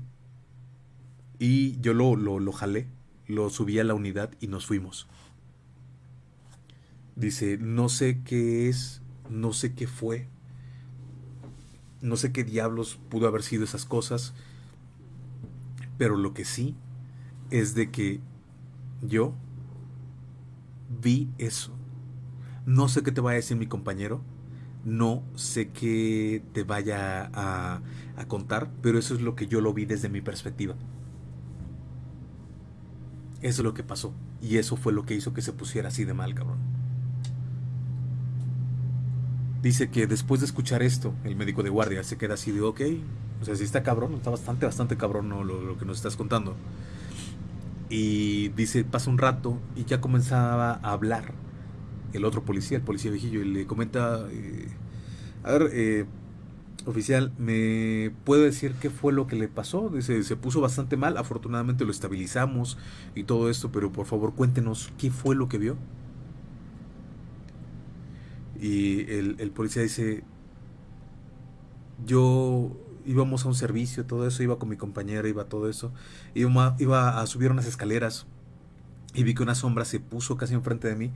y yo lo, lo, lo jalé, lo subí a la unidad y nos fuimos. Dice, no sé qué es, no sé qué fue, no sé qué diablos pudo haber sido esas cosas pero lo que sí es de que yo vi eso. No sé qué te vaya a decir mi compañero. No sé qué te vaya a, a contar, pero eso es lo que yo lo vi desde mi perspectiva. Eso es lo que pasó. Y eso fue lo que hizo que se pusiera así de mal, cabrón. Dice que después de escuchar esto, el médico de guardia se queda así de, ok, o sea, sí está cabrón, está bastante, bastante cabrón lo, que nos estás contando. Y dice, pasa un rato y ya comenzaba a hablar el otro policía, el policía viejillo, y le comenta, eh, a ver, eh, oficial, ¿me puede decir qué fue lo que le pasó? Dice, se puso bastante mal, afortunadamente lo estabilizamos y todo esto, pero por favor cuéntenos qué fue lo que vio. Y el, policía dice, yo íbamos a un servicio, todo eso, iba con mi compañera, iba todo eso, iba, iba a subir unas escaleras y vi que una sombra se puso casi enfrente de mí.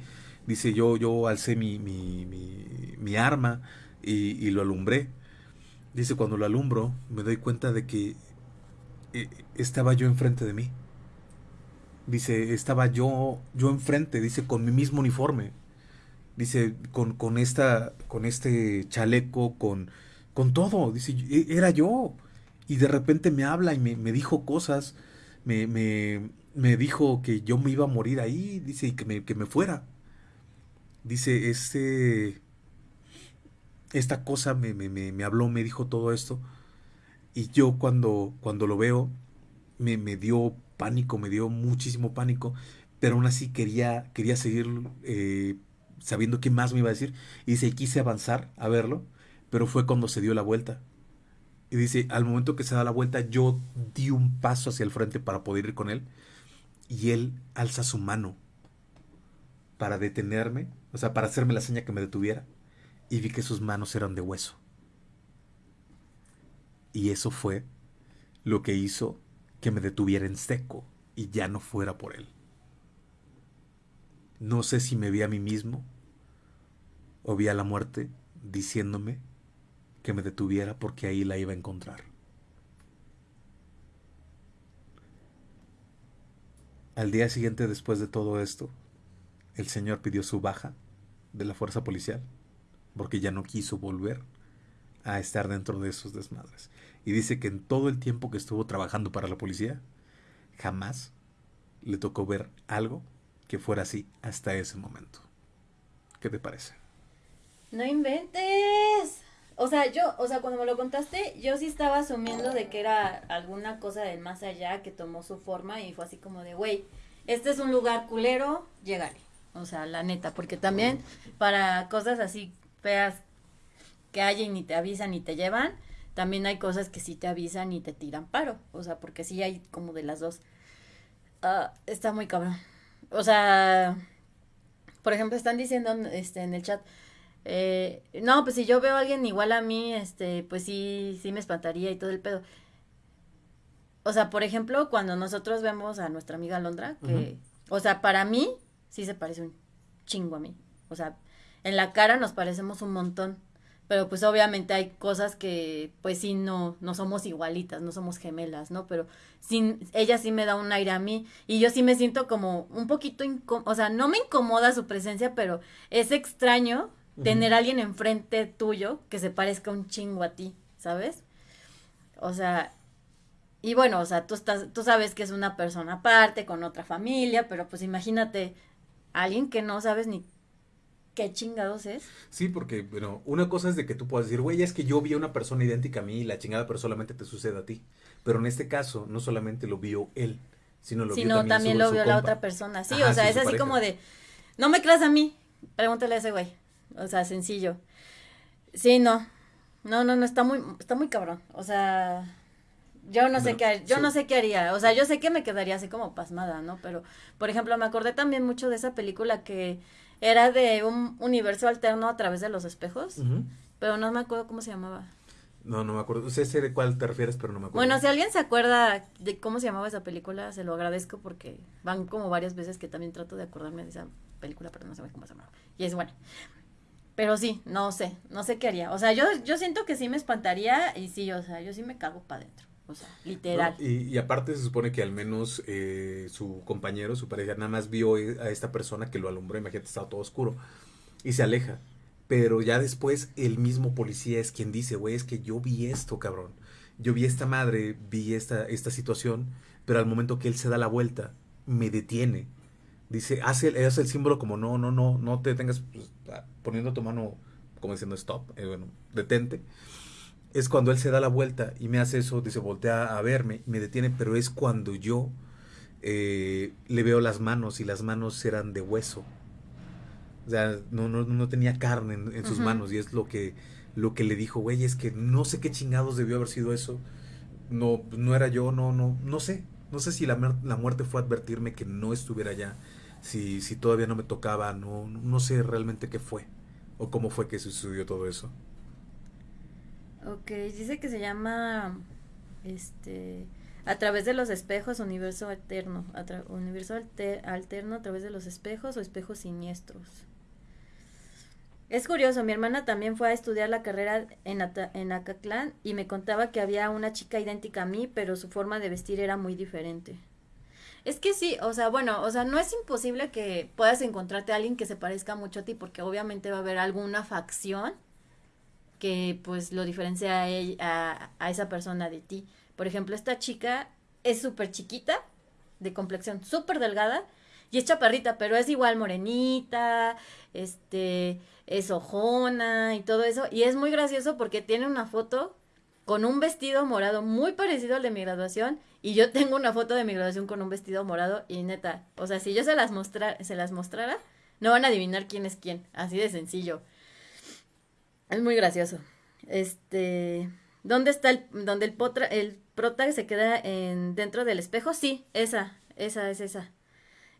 Dice, yo, yo alcé mi, mi, mi, arma y, y, lo alumbré. Dice, cuando lo alumbro, me doy cuenta de que eh, estaba yo enfrente de mí. Dice, estaba yo, yo enfrente, dice, con mi mismo uniforme. Dice, con, con, esta, con este chaleco, con, con todo. Dice, era yo. Y de repente me habla y me, dijo cosas. Me, me, me, dijo que yo me iba a morir ahí. Dice, y que me, que me fuera. Dice, este. Esta cosa me, me, me, habló, me dijo todo esto. Y yo cuando, cuando lo veo, me, me dio pánico, me dio muchísimo pánico. Pero aún así quería, quería seguir eh, sabiendo qué más me iba a decir. Y dice, quise avanzar a verlo pero fue cuando se dio la vuelta. Y dice, al momento que se da la vuelta, yo di un paso hacia el frente para poder ir con él. Y él alza su mano para detenerme, o sea, para hacerme la seña que me detuviera. Y vi que sus manos eran de hueso. Y eso fue lo que hizo que me detuviera en seco y ya no fuera por él. No sé si me vi a mí mismo o vi a la muerte diciéndome que me detuviera porque ahí la iba a encontrar. Al día siguiente, después de todo esto, el señor pidió su baja de la fuerza policial porque ya no quiso volver a estar dentro de esos desmadres. Y dice que en todo el tiempo que estuvo trabajando para la policía, jamás le tocó ver algo que fuera así hasta ese momento. ¿Qué te parece? No inventes. O sea, yo, o sea, cuando me lo contaste, yo sí estaba asumiendo de que era alguna cosa del más allá que tomó su forma y fue así como de, güey, este es un lugar culero, llégale. O sea, la neta, porque también para cosas así feas que hay y ni te avisan ni te llevan, también hay cosas que sí te avisan y te tiran paro. O sea, porque sí hay como de las dos. Ah, está muy cabrón. O sea, por ejemplo, están diciendo este, en el chat, eh, no, pues si yo veo a alguien igual a mí, este, pues sí, sí me espantaría y todo el pedo. O sea, por ejemplo, cuando nosotros vemos a nuestra amiga Londra, que, o sea, para mí sí se parece un chingo a mí. O sea, en la cara nos parecemos un montón. Pero pues obviamente hay cosas que pues sí no, no somos igualitas, no somos gemelas, ¿no? Pero sin, ella sí me da un aire a mí y yo sí me siento como un poquito, o sea, no me incomoda su presencia, pero es extraño tener a alguien enfrente tuyo que se parezca un chingo a ti, ¿sabes? O sea, y bueno, o sea, tú estás, tú sabes que es una persona aparte, con otra familia, pero pues imagínate alguien que no sabes ni qué chingados es. Sí, porque, bueno, una cosa es de que tú puedas decir, güey, es que yo vi a una persona idéntica a mí y la chingada, pero solamente te sucede a ti. Pero en este caso, no solamente lo vio él, sino lo vio también, también lo vio la otra persona. Sí, o sea, es así como de, no me creas a mí, pregúntale a ese güey. O sea, sencillo. Sí, no. No, no, no, está muy, está muy cabrón. O sea, yo no sé qué, yo no sé qué haría. O sea, yo sé que me quedaría así como pasmada, ¿no? Pero, por ejemplo, me acordé también mucho de esa película que era de un universo alterno a través de los espejos, pero no me acuerdo cómo se llamaba. No, no me acuerdo. Sé, sé de cuál te refieres, pero no me acuerdo. Bueno, si alguien se acuerda de cómo se llamaba esa película, se lo agradezco porque van como varias veces que también trato de acordarme de esa película, pero no sé cómo se llamaba. Y es bueno. Pero sí, no sé, no sé qué haría. O sea, yo, yo siento que sí me espantaría y sí, o sea, yo sí me cago para adentro. O sea, literal. y, aparte se supone que al menos eh, su compañero, su pareja, nada más vio a esta persona que lo alumbró, imagínate, estaba todo oscuro, y se aleja. Pero ya después el mismo policía es quien dice, güey, es que yo vi esto, cabrón. Yo vi esta madre, vi esta, esta situación, pero al momento que él se da la vuelta, me detiene. Dice, hace, hace el símbolo como no, no, no, no te detengas pues, poniendo tu mano como diciendo stop, eh, bueno, detente es cuando él se da la vuelta y me hace eso, dice, voltea a verme, me detiene, pero es cuando yo eh, le veo las manos y las manos eran de hueso. O sea, no, no, no tenía carne en, sus manos y es lo que, lo que le dijo, güey, es que no sé qué chingados debió haber sido eso. No, no era yo, no, no, no sé. No sé si la, la muerte fue advertirme que no estuviera allá, si, si todavía no me tocaba, no, no sé realmente qué fue o cómo fue que sucedió todo eso. Ok, dice que se llama este a través de los espejos universo alterno, universo alterno a través de los espejos o espejos siniestros. Es curioso, mi hermana también fue a estudiar la carrera en, en Acatlán y me contaba que había una chica idéntica a mí, pero su forma de vestir era muy diferente. Es que sí, o sea, bueno, o sea, no es imposible que puedas encontrarte a alguien que se parezca mucho a ti, porque obviamente va a haber alguna facción que pues lo diferencia a, a, esa persona de ti. Por ejemplo, esta chica es súper chiquita, de complexión súper delgada, y es chaparrita, pero es igual morenita, este, es ojona y todo eso. Y es muy gracioso porque tiene una foto con un vestido morado muy parecido al de mi graduación. Y yo tengo una foto de mi graduación con un vestido morado. Y neta, o sea, si yo se las, mostrar, se las mostrara, no van a adivinar quién es quién. Así de sencillo. Es muy gracioso. Este, ¿dónde está el, donde el potra, el prota se queda en, dentro del espejo? Sí, esa, esa es esa.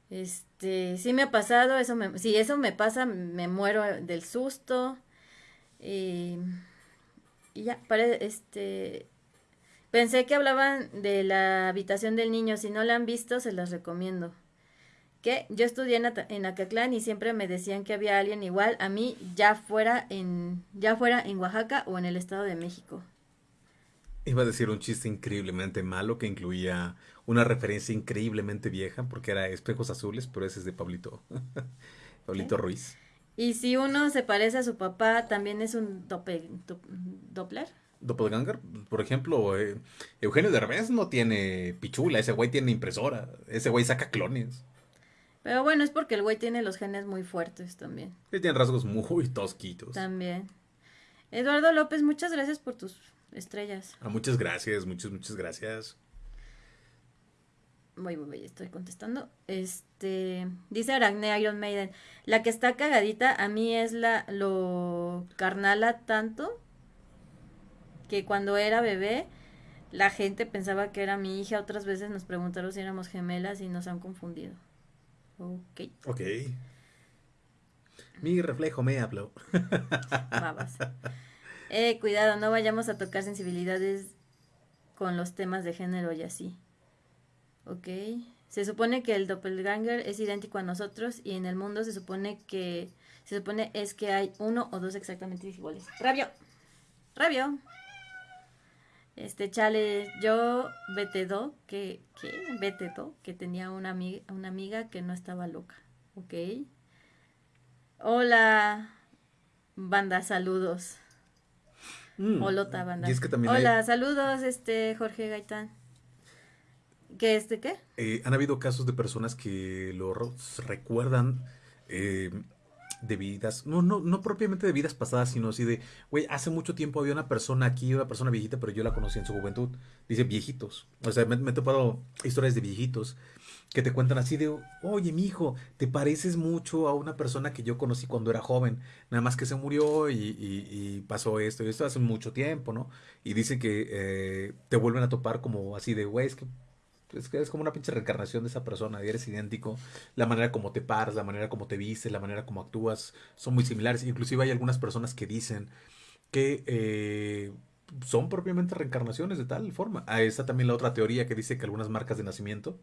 Este, sí me ha pasado, eso me, si eso me pasa, me muero del susto. Y, ya, este, pensé que hablaban de la habitación del niño, si no la han visto, se las recomiendo que yo estudié en, en Acatlán y siempre me decían que había alguien igual a mí, ya fuera en, ya fuera en Oaxaca o en el Estado de México. Iba a decir un chiste increíblemente malo que incluía una referencia increíblemente vieja porque era espejos azules, pero ese es de Pablito, Pablito Ruiz. Y si uno se parece a su papá, también es un doppel, doppler. Doppelganger, por ejemplo, eh, Eugenio Derbez no tiene pichula, ese güey tiene impresora, ese güey saca clones. Pero bueno, es porque el güey tiene los genes muy fuertes también. Y tiene rasgos muy tosquitos. También. Eduardo López, muchas gracias por tus estrellas. Ah, muchas gracias, muchas, muchas gracias. Voy, voy, voy, estoy contestando. Este, dice Aracne Iron Maiden, la que está cagadita a mí es la lo carnala tanto que cuando era bebé la gente pensaba que era mi hija, otras veces nos preguntaron si éramos gemelas y nos han confundido. Ok. Ok. Mi reflejo me habló. Babas. Eh, cuidado, no vayamos a tocar sensibilidades con los temas de género y así. Ok. Se supone que el doppelganger es idéntico a nosotros y en el mundo se supone que se supone es que hay uno o dos exactamente iguales. Rabio. Rabio. Este chale, yo do que que do que tenía una amiga, una amiga que no estaba loca. Ok. Hola, banda, saludos. Mm. Holota, banda. Y es que también hay- Hola, saludos, este Jorge Gaitán. ¿Qué este qué? Eh, han habido casos de personas que lo recuerdan eh, de vidas, no, no, no propiamente de vidas pasadas, sino así de, güey, hace mucho tiempo había una persona aquí, una persona viejita, pero yo la conocí en su juventud. Dice viejitos. O sea, me, he topado historias de viejitos que te cuentan así de, oye, mi hijo, te pareces mucho a una persona que yo conocí cuando era joven, nada más que se murió y, y- y pasó esto y esto hace mucho tiempo, ¿no? Y dicen que eh, te vuelven a topar como así de, güey, es que es es como una pinche reencarnación de esa persona, y eres idéntico. La manera como te paras, la manera como te vistes, la manera como actúas, son muy similares. Inclusive hay algunas personas que dicen que eh, son propiamente reencarnaciones de tal forma. Ah, está también la otra teoría que dice que algunas marcas de nacimiento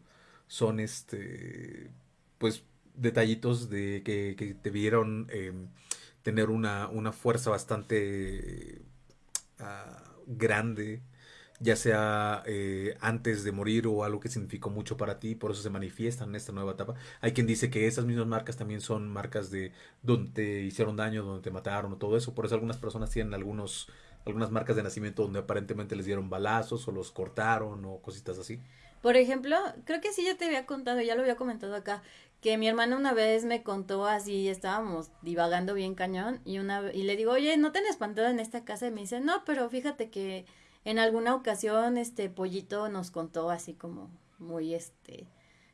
son este pues detallitos de que, que te vieron eh, tener una, una fuerza bastante ah, grande ya sea eh, antes de morir o algo que significó mucho para ti, por eso se manifiestan en esta nueva etapa. Hay quien dice que esas mismas marcas también son marcas de donde te hicieron daño, donde te mataron o todo eso. Por eso algunas personas tienen algunos, algunas marcas de nacimiento donde aparentemente les dieron balazos o los cortaron o cositas así. Por ejemplo, creo que sí ya te había contado, ya lo había comentado acá, que mi hermana una vez me contó así, estábamos divagando bien cañón y una y le digo, "Oye, ¿no te han espantado en esta casa?" Y me dice, "No, pero fíjate que en alguna ocasión este pollito nos contó así como muy este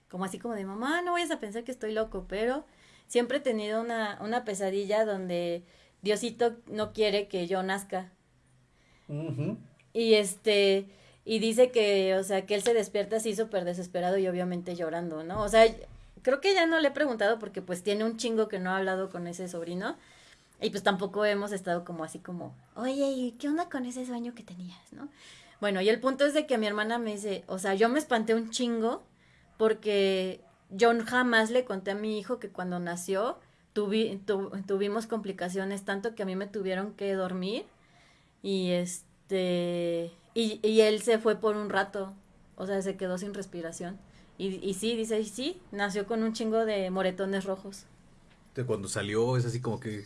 como así como de, "Mamá, no vayas a pensar que estoy loco", pero siempre he tenido una una pesadilla donde Diosito no quiere que yo nazca. Y este, y dice que, o sea, que él se despierta así súper desesperado y obviamente llorando, ¿no? O sea, creo que ya no le he preguntado porque pues tiene un chingo que no ha hablado con ese sobrino. Y pues tampoco hemos estado como así como, Oye, ¿y qué onda con ese sueño que tenías, no? bueno, y el punto es de que mi hermana me dice, o sea, yo me espanté un chingo porque yo jamás le conté a mi hijo que cuando nació tuvi- tu- tuvimos complicaciones, tanto que a mí me tuvieron que dormir y este, y, él se fue por un rato, o sea, se quedó sin respiración. Y, y sí, dice, y sí, nació con un chingo de moretones rojos. Cuando salió es así como que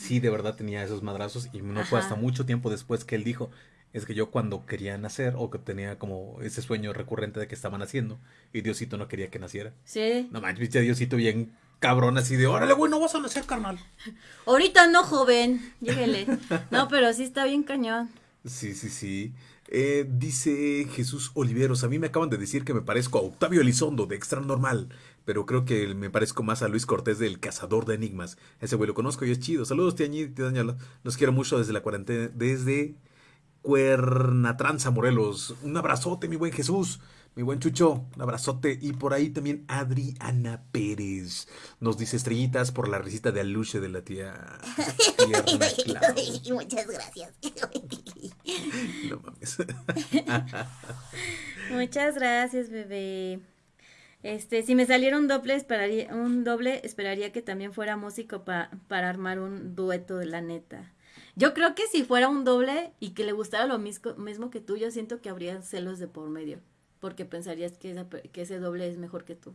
sí, de verdad tenía esos madrazos y no fue hasta mucho tiempo después que él dijo, es que yo cuando quería nacer o que tenía como ese sueño recurrente de que estaba naciendo y Diosito no quería que naciera. Sí. No manches, viste a Diosito bien cabrón así de, órale, güey, no vas a nacer, carnal. Ahorita no, joven, lléguele. No, pero sí está bien cañón. Sí, sí, sí. Eh, dice Jesús Oliveros, a mí me acaban de decir que me parezco a Octavio Elizondo de Extra Normal, pero creo que me parezco más a Luis Cortés del Cazador de Enigmas. Ese güey lo conozco y es chido. Saludos, Tiañi, tía Daniela. Los quiero mucho desde la cuarentena, desde Cuernatranza, Morelos. Un abrazote, mi buen Jesús, mi buen Chucho, un abrazote. Y por ahí también Adriana Pérez nos dice estrellitas por la risita de aluche de la tía. Muchas gracias. No mames. Muchas gracias, bebé. Este, si me saliera un doble, esperaría, un doble, esperaría que también fuera músico pa- para armar un dueto de la neta. Yo creo que si fuera un doble y que le gustara lo mismo, mismo que tú, yo siento que habría celos de por medio, porque pensarías que, esa pe- que ese doble es mejor que tú.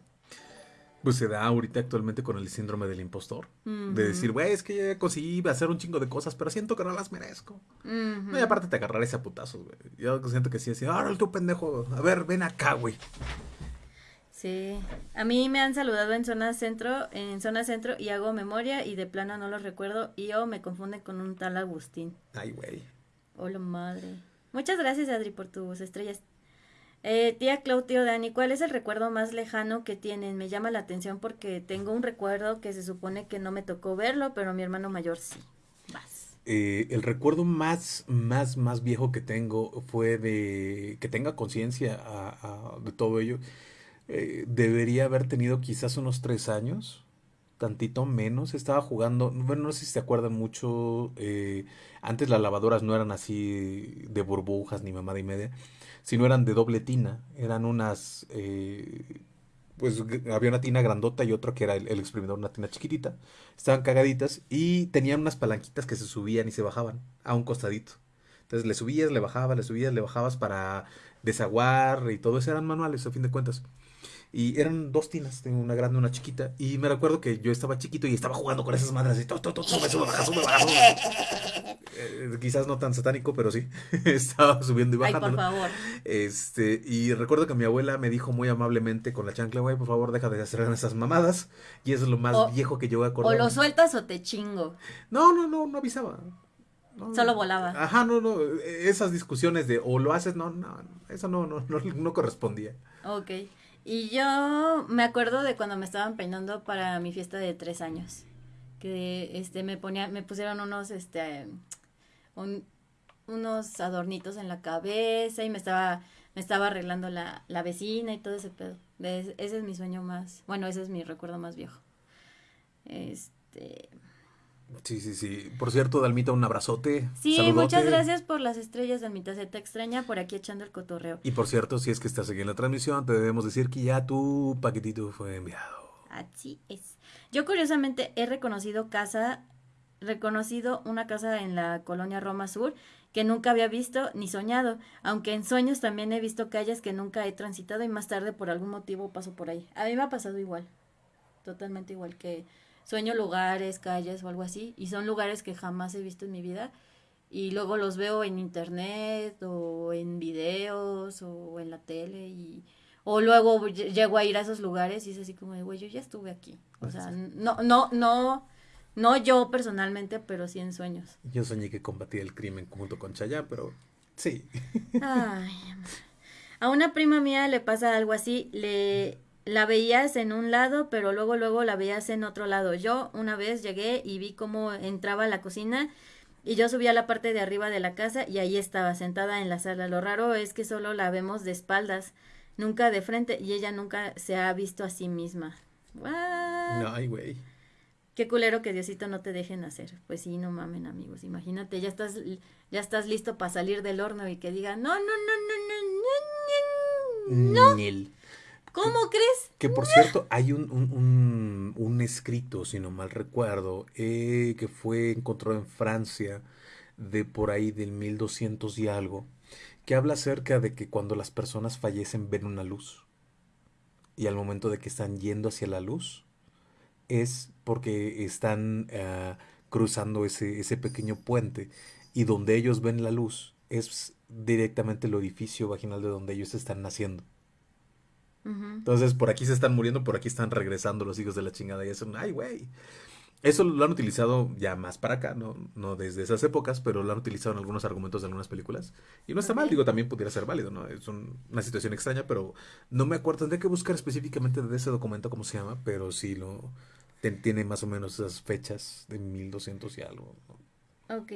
Pues se da ahorita actualmente con el síndrome del impostor. De decir, güey, es que ya conseguí hacer un chingo de cosas, pero siento que no las merezco. No, y aparte te agarraré ese a putazos, güey. Yo siento que sí, así, ahora tú pendejo, a ver, ven acá, güey. Sí, a mí me han saludado en zona centro, en zona centro y hago memoria y de plano no los recuerdo y o me confunden con un tal Agustín. Ay, güey. Hola madre. Muchas gracias Adri por tus estrellas. Eh, tía Clau, tío Dani, ¿cuál es el recuerdo más lejano que tienen? Me llama la atención porque tengo un recuerdo que se supone que no me tocó verlo, pero mi hermano mayor sí. Vas. Eh, el recuerdo más, más, más viejo que tengo fue de que tenga conciencia de todo ello. Eh, debería haber tenido quizás unos tres años, tantito menos. Estaba jugando, bueno, no sé si se acuerdan mucho. eh, antes las lavadoras no eran así de burbujas ni mamada y media, sino eran de doble tina. Eran unas, eh, pues había una tina grandota y otra que era el, el exprimidor, una tina chiquitita. Estaban cagaditas y tenían unas palanquitas que se subían y se bajaban a un costadito. Entonces le subías, le bajabas, le subías, le bajabas para desaguar y todo eso eran manuales a fin de cuentas. Y eran dos tinas, tengo una grande y una chiquita. Y me recuerdo que yo estaba chiquito y estaba jugando con esas madres. Y todo, todo, sube, sube, baja, sube, baja, sube. Eh, quizás no tan satánico, pero sí. estaba subiendo y Ay, por bajando. favor. Este, y recuerdo que mi abuela me dijo muy amablemente con la chancla, güey, por favor, deja de hacer esas mamadas. Y eso es lo más O- viejo que yo voy a O acordar. lo sueltas o te chingo. No, no, no, no avisaba. No, Solo volaba. Ajá, no, no. Esas discusiones de o lo haces, no, no, eso no, no, no, no correspondía. Ok. Y yo me acuerdo de cuando me estaban peinando para mi fiesta de tres años. Que este me ponía, me pusieron unos este un- unos adornitos en la cabeza y me estaba, me estaba arreglando la, la vecina y todo ese pedo. Ese es mi sueño más, bueno, ese es mi recuerdo más viejo. Este, Sí, sí, sí. Por cierto, Dalmita, un abrazote. sí, saludote. muchas gracias por las estrellas de mi taceta extraña por aquí echando el cotorreo. Y por cierto, si es que estás aquí en la transmisión, te debemos decir que ya tu paquetito fue enviado. Así es. Yo curiosamente he reconocido casa, reconocido una casa en la colonia Roma Sur que nunca había visto ni soñado, aunque en sueños también he visto calles que nunca he transitado y más tarde por algún motivo paso por ahí. A mí me ha pasado igual, totalmente igual que sueño lugares, calles o algo así y son lugares que jamás he visto en mi vida y luego los veo en internet o en videos o en la tele y o luego ll- llego a ir a esos lugares y es así como de, güey, yo ya estuve aquí. O sea, no, no, no, no yo personalmente, pero sí en sueños. Yo soñé que combatía el crimen junto con Chayá, pero sí. Ay. A una prima mía le pasa algo así, le la veías en un lado, pero luego, luego la veías en otro lado. Yo una vez llegué y vi cómo entraba a la cocina y yo subí a la parte de arriba de la casa y ahí estaba, sentada en la sala. Lo raro es que solo la vemos de espaldas, nunca de frente y ella nunca se ha visto a sí misma. ¿What? No, ay, güey. Qué culero que Diosito no te dejen hacer! Pues sí, no mamen, amigos. Imagínate, ya estás, ya estás listo para salir del horno y que diga, no, no, no, no, no, no, no. No. ¿Cómo crees? Que por cierto, hay un, un, un- un escrito, si no mal recuerdo, eh, que fue encontrado en Francia de por ahí del 1200 y algo, que habla acerca de que cuando las personas fallecen ven una luz. Y al momento de que están yendo hacia la luz, es porque están ah, cruzando ese, ese pequeño puente. Y donde ellos ven la luz es directamente el orificio vaginal de donde ellos están naciendo. Entonces, por aquí se están muriendo, por aquí están regresando los hijos de la chingada. Y eso, ay, güey. Eso lo han utilizado ya más para acá, no, no desde esas épocas, pero lo han utilizado en algunos argumentos de algunas películas. Y no está mal, digo, también pudiera ser válido, ¿no? Es un- una situación extraña, pero no me acuerdo. Tendré que buscar específicamente de ese documento cómo se llama, pero sí lo ten- tiene más o menos esas fechas de 1200 y algo. ¿no? Ok,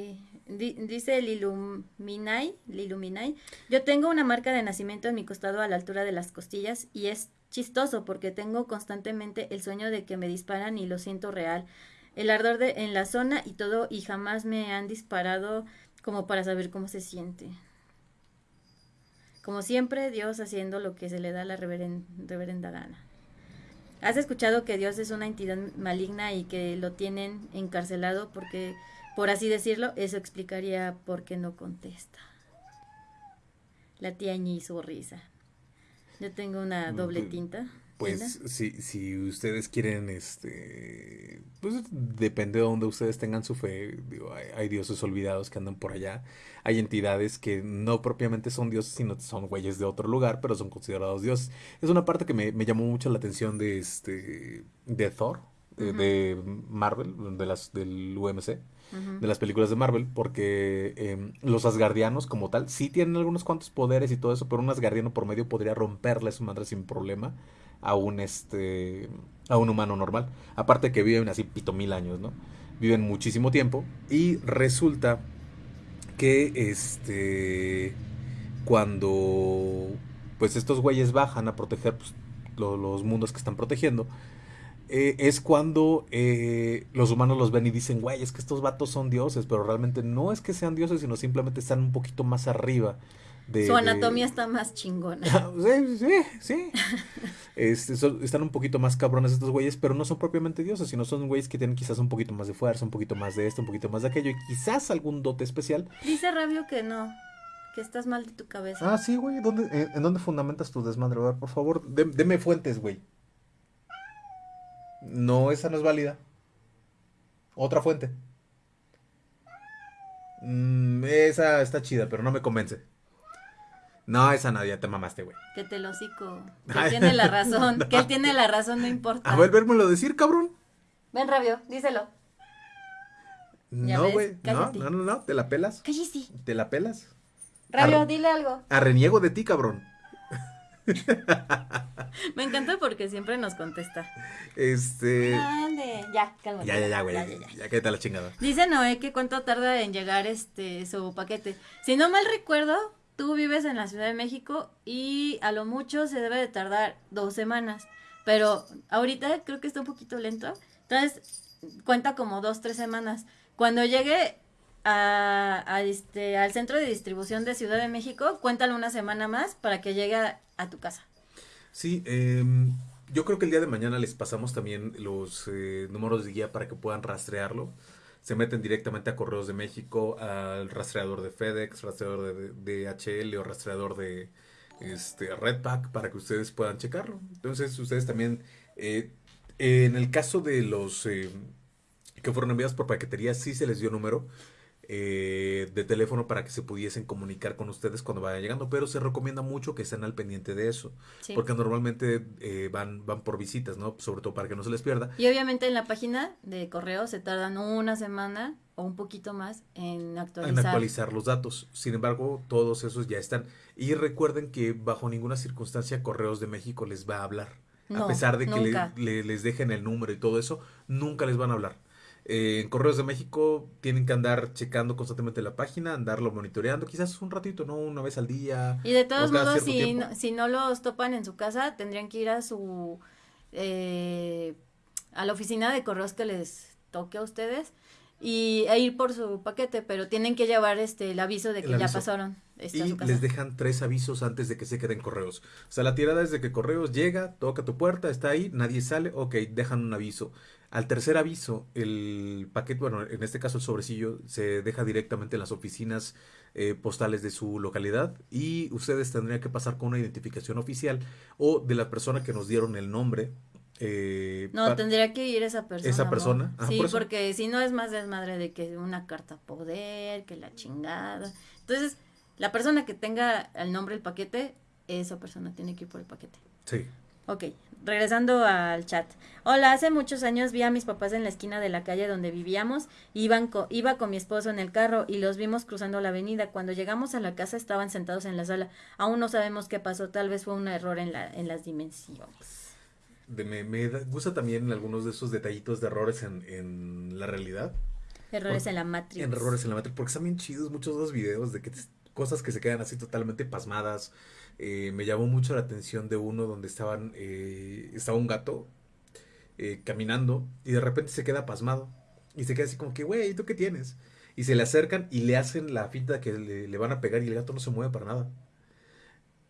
Di- dice Liluminai, Liluminai, yo tengo una marca de nacimiento en mi costado a la altura de las costillas y es chistoso porque tengo constantemente el sueño de que me disparan y lo siento real. El ardor de, en la zona y todo y jamás me han disparado como para saber cómo se siente. Como siempre, Dios haciendo lo que se le da la reveren- reverenda gana. ¿Has escuchado que Dios es una entidad maligna y que lo tienen encarcelado porque, por así decirlo, eso explicaría por qué no contesta? La tía Ñi risa. Yo tengo una Mm, doble pues- tinta. Pues si, si ustedes quieren, este, pues depende de donde ustedes tengan su fe. Digo, hay, hay dioses olvidados que andan por allá. Hay entidades que no propiamente son dioses, sino son güeyes de otro lugar, pero son considerados dioses. Es una parte que me, me llamó mucho la atención de este, de Thor, de Marvel, de las del UMC, de las películas de Marvel, porque em, los asgardianos como tal sí tienen algunos cuantos poderes y todo eso, pero un asgardiano por medio podría romperle su madre sin problema a un este a un humano normal. Aparte que viven así pito mil años, ¿no? Viven muchísimo tiempo y resulta que este cuando pues estos güeyes bajan a proteger pues, los mundos que están protegiendo, eh, es cuando eh, los humanos los ven y dicen, güey, es que estos vatos son dioses, pero realmente no es que sean dioses, sino simplemente están un poquito más arriba. De, Su anatomía está más chingona. sí, sí, sí. Este, están un poquito más cabrones estos güeyes, pero no son propiamente dioses, sino son güeyes que tienen quizás un poquito más de fuerza, un poquito más de esto, un poquito más de aquello, y quizás algún dote especial. Dice Rabio que no, que estás mal de tu cabeza. Ah, sí, güey. ¿En dónde fundamentas tu desmadre? por favor, deme fuentes, güey. No, esa no es válida. Otra fuente. Mm, esa está chida, pero no me convence. No, esa nadie, te mamaste, güey. Que te lo cico. Que él tiene la razón. Que él tiene la razón, no importa. A ver, vérmelo decir, cabrón. Ven, Rabio, díselo. No, güey. No, no, no, no, te la pelas. Cállate. ¿Te la pelas? Rabio, dile algo. A reniego de ti, cabrón. Me encanta porque siempre nos contesta. Este. Ya, cálmate. Ya, ya, ya, güey. Ya, ya, ya, la chingada. Dice Noé que cuánto tarda en llegar este su paquete. Si no mal recuerdo, tú vives en la Ciudad de México y a lo mucho se debe de tardar dos semanas. Pero ahorita creo que está un poquito lento. Entonces, cuenta como dos, tres semanas. Cuando llegue a, este, al centro de distribución de Ciudad de México, cuéntalo una semana más para que llegue a, tu casa. Sí, em, yo creo que el día de mañana les pasamos también los eh, números de guía para que puedan rastrearlo. Se meten directamente a Correos de México, al rastreador de FedEx, rastreador de, DHL o rastreador de este, Redpack para que ustedes puedan checarlo. Entonces, ustedes también, eh, en el caso de los eh, que fueron enviados por paquetería, sí se les dio número eh, de teléfono para que se pudiesen comunicar con ustedes cuando vayan llegando, pero se recomienda mucho que estén al pendiente de eso, porque normalmente eh, van, van por visitas, ¿no? Sobre todo para que no se les pierda. Y obviamente en la página de correo se tardan una semana o un poquito más en actualizar. En actualizar los datos. Sin embargo, todos esos ya están. Y recuerden que bajo ninguna circunstancia Correos de México les va a hablar. a pesar de que les dejen el número y todo eso, nunca les van a hablar eh, en Correos de México tienen que andar checando constantemente la página, andarlo monitoreando, quizás un ratito, ¿no? Una vez al día. Y de todos modos, si no, si no los topan en su casa, tendrían que ir a su... Eh, a la oficina de correos que les toque a ustedes y e ir por su paquete, pero tienen que llevar este el aviso de que ya pasaron. y les dejan tres avisos antes de que se queden correos. O sea, la tirada es de que correos llega, toca tu puerta, está ahí, nadie sale, ok, dejan un aviso. Al tercer aviso, el paquete, bueno, en este caso el sobrecillo, se deja directamente en las oficinas eh, postales de su localidad y ustedes tendrían que pasar con una identificación oficial o de la persona que nos dieron el nombre. Eh, no, tendría que ir esa persona. Esa persona. sí, porque si no es más desmadre de que una carta poder, que la chingada. Entonces, la persona que tenga el nombre del paquete, esa persona tiene que ir por el paquete. Sí. Ok, regresando al chat. Hola, hace muchos años vi a mis papás en la esquina de la calle donde vivíamos. Iban iba con mi esposo en el carro y los vimos cruzando la avenida. Cuando llegamos a la casa estaban sentados en la sala. Aún no sabemos qué pasó. Tal vez fue un error en, la, en las dimensiones. me, me gusta también algunos de esos detallitos de errores en, en la realidad. Errores en la Matrix. errores en la Matrix. Porque están bien chidos muchos de los videos de que cosas que se quedan así totalmente pasmadas eh, me llamó mucho la atención de uno donde estaban, eh, estaba un gato eh, caminando y de repente se queda pasmado y se queda así como que, güey, ¿tú qué tienes? Y se le acercan y le hacen la finta que le, van a pegar y el gato no se mueve para nada.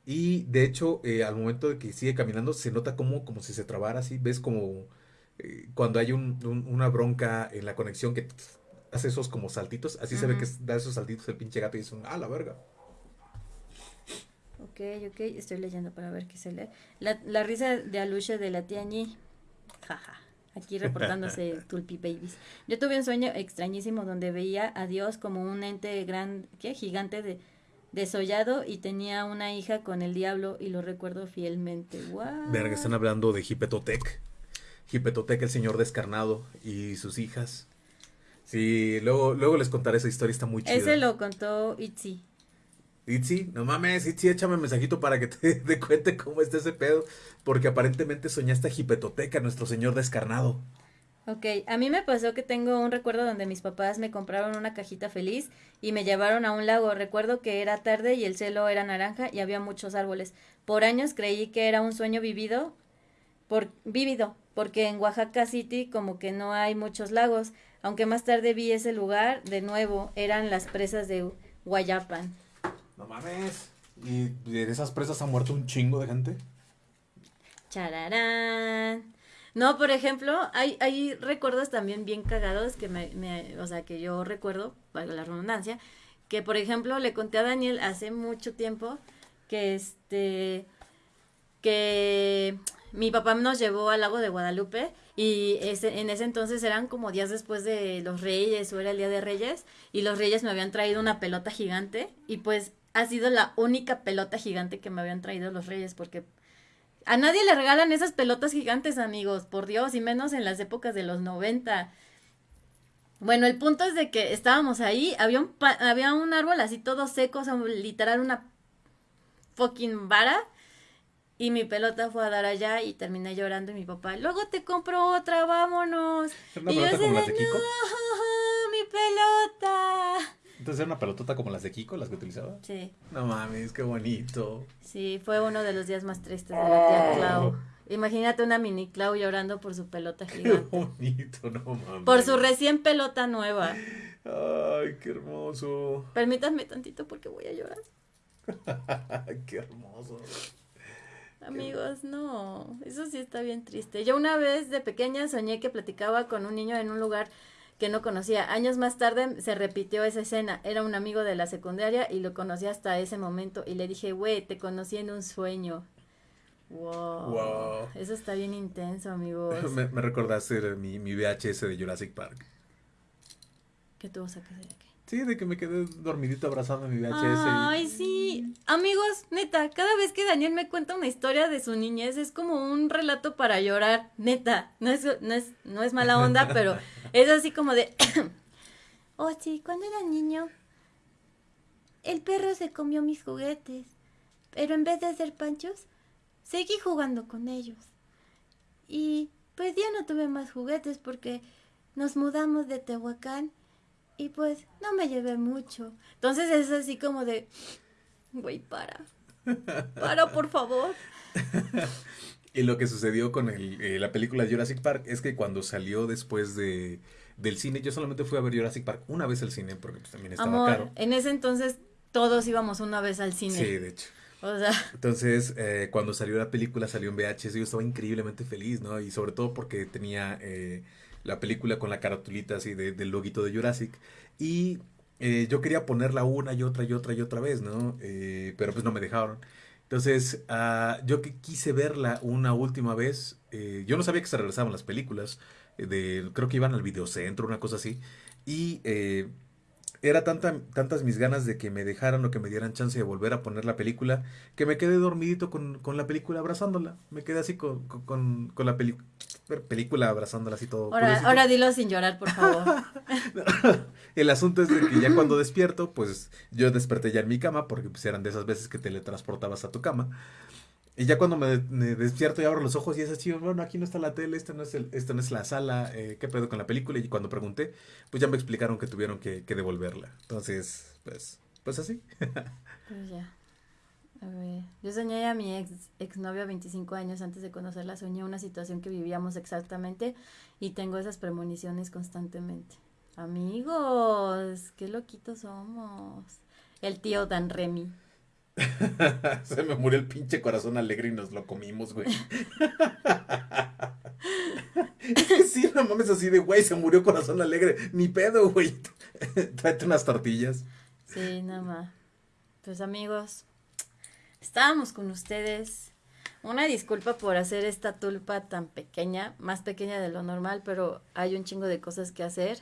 Y de hecho, al momento de que sigue caminando, se nota como, como si se trabara así. Ves como cuando hay una bronca en la conexión que hace esos como saltitos. Así se ve que da esos saltitos el pinche gato y dice, ah, la verga. Ok, ok, estoy leyendo para ver qué se lee. La, la risa de Aluche de la tía Ñi. Jaja. Aquí reportándose Tulpi Babies. Yo tuve un sueño extrañísimo donde veía a Dios como un ente gran, ¿qué? gigante de desollado y tenía una hija con el diablo y lo recuerdo fielmente. Wow. Verga, están hablando de Hipetotec. Hipetoteca, el señor descarnado y sus hijas. Sí, luego, luego les contaré esa historia, está muy chida. Ese lo contó Itzy. Itzy, no mames, Itzy, échame un mensajito para que te, te cuente cómo está ese pedo. Porque aparentemente soñaste a Hipetoteca, nuestro señor descarnado. Ok, a mí me pasó que tengo un recuerdo donde mis papás me compraron una cajita feliz y me llevaron a un lago. Recuerdo que era tarde y el cielo era naranja y había muchos árboles. Por años creí que era un sueño vivido, por, vívido, porque en Oaxaca City como que no hay muchos lagos. Aunque más tarde vi ese lugar, de nuevo, eran las presas de Guayapan. No mames. ¿Y de esas presas ha muerto un chingo de gente? Chararán. No, por ejemplo, hay, hay recuerdos también bien cagados que me, o sea, que yo recuerdo, valga la redundancia, que por ejemplo le conté a Daniel hace mucho tiempo que este, que mi papá nos llevó al lago de Guadalupe y ese, en ese entonces eran como días después de los reyes o era el día de reyes y los reyes me habían traído una pelota gigante y pues ha sido la única pelota gigante que me habían traído los reyes porque a nadie le regalan esas pelotas gigantes, amigos, por Dios, y menos en las épocas de los 90. Bueno, el punto es de que estábamos ahí, había un, había un árbol así todo seco, o sea, literal una fucking vara. Y mi pelota fue a dar allá y terminé llorando y mi papá, luego te compro otra, vámonos. ¿Una y yo así de, no, mi pelota. Entonces era una pelotota como las de Kiko, las que utilizaba. Sí, No mames, qué bonito. sí, fue uno de los días más tristes de la tía Clau. Imagínate una mini Clau llorando por su pelota Qué gigante. bonito, no mames. Por su recién pelota nueva. Ay, qué hermoso. Permítanme tantito porque voy a llorar. qué hermoso. Amigos, no, eso sí está bien triste. Yo una vez de pequeña soñé que platicaba con un niño en un lugar que no conocía. Años más tarde se repitió esa escena. Era un amigo de la secundaria y lo conocí hasta ese momento. Y le dije, güey, te conocí en un sueño. Wow. Wow. Eso está bien intenso, amigos. Me, me recordaste mi, mi VHS de Jurassic Park. ¿Qué tuvo que hacer aquí? Sí, de que me quedé dormidito abrazando mi VHS. Ay, sí. Amigos, neta, cada vez que Daniel me cuenta una historia de su niñez es como un relato para llorar. Neta, no es, no es, no es mala onda, pero es así como de... oh, sí, cuando era niño, el perro se comió mis juguetes, pero en vez de hacer panchos, seguí jugando con ellos. Y pues ya no tuve más juguetes porque nos mudamos de Tehuacán y pues no me llevé mucho. Entonces es así como de, güey, para. Para, por favor. Y lo que sucedió con el, eh, la película Jurassic Park es que cuando salió después de, del cine, yo solamente fui a ver Jurassic Park una vez al cine porque pues, también estaba Amor, caro. en ese entonces todos íbamos una vez al cine. Sí, de hecho. O sea, Entonces, eh, cuando salió la película, salió en VHS, yo estaba increíblemente feliz, ¿no? Y sobre todo porque tenía eh, la película con la caratulita así de- del loguito de Jurassic. Y eh, yo quería ponerla una y otra y otra y otra vez, ¿no? Eh, pero pues no me dejaron. Entonces, ah, yo que quise verla una última vez, eh, yo no sabía que se regresaban las películas, eh, de, creo que iban al videocentro, una cosa así. Y eh, era tanta, tantas mis ganas de que me dejaran o que me dieran chance de volver a poner la película, que me quedé dormidito con, con la película abrazándola. Me quedé así con, con- con, la peli- película abrazándola así todo. ahora, ahora dilo sin llorar, por favor. El asunto es de que ya cuando despierto, pues yo desperté ya en mi cama, porque pues eran de esas veces que teletransportabas a tu cama. Y ya cuando me, despierto y abro los ojos y es así, bueno, aquí no está la tele, esta no es, el, esta no es la sala, eh, ¿qué pedo con la película? Y cuando pregunté, pues ya me explicaron que tuvieron que, que devolverla. Entonces, pues, pues así. Pues ya. A ver, yo soñé a mi ex exnovio a 25 años antes de conocerla, soñé una situación que vivíamos exactamente y tengo esas premoniciones constantemente. Amigos, qué loquitos somos. El tío Dan Remy. Se me murió el pinche corazón alegre y nos lo comimos, güey. Es que sí, no mames así de, güey, se murió corazón alegre. Ni pedo, güey. Tráete unas tortillas. Sí, nada más. Pues amigos, estábamos con ustedes. Una disculpa por hacer esta tulpa tan pequeña, más pequeña de lo normal, pero hay un chingo de cosas que hacer.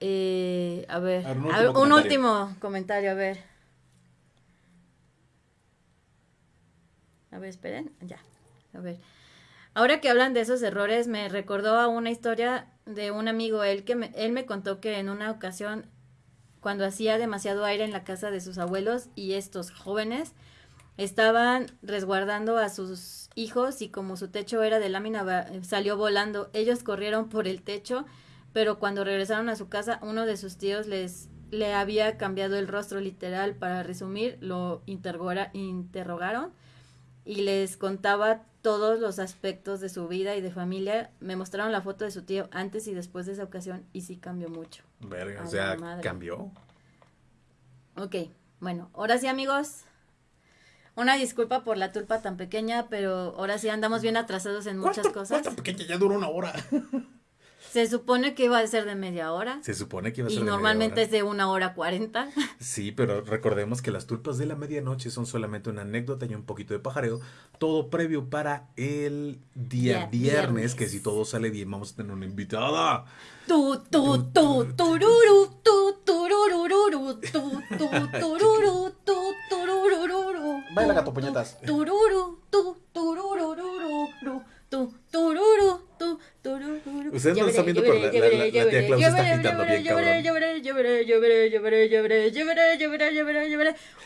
Eh, a ver, A ver, un a ver, último un comentario. último comentario, a ver. A ver, esperen, ya. A ver. Ahora que hablan de esos errores, me recordó a una historia de un amigo, él que me, él me contó que en una ocasión, cuando hacía demasiado aire en la casa de sus abuelos y estos jóvenes estaban resguardando a sus hijos y como su techo era de lámina salió volando. Ellos corrieron por el techo, pero cuando regresaron a su casa, uno de sus tíos les le había cambiado el rostro literal. Para resumir, lo interrogaron y les contaba todos los aspectos de su vida y de familia. Me mostraron la foto de su tío antes y después de esa ocasión y sí cambió mucho. Verga, o sea, madre. cambió. Ok, bueno, ahora sí amigos. Una disculpa por la tulpa tan pequeña, pero ahora sí andamos bien atrasados en muchas ¿Cuánto- cosas. cuánto pequeña? Ya duró una hora. Se supone que iba a ser de media hora. Se supone que iba a Y ser de media normalmente hora. es de una hora cuarenta. Sí, pero recordemos que las tulpas de la medianoche son solamente una anécdota y un poquito de pajareo. Todo previo para el día Día viernes, viernes. que si todo sale bien vamos a tener una invitada. Tu, tu, tu, tururu, tu, tururururu, tu, tu, tururu, tu, tururururu. Baila, tu, gato, puñetas. tu, Tururu, tu, tururururu, tu, tururu, tu, turururu. Ustedes no lo están viendo, pero la- tía está agitando bien, cabrón.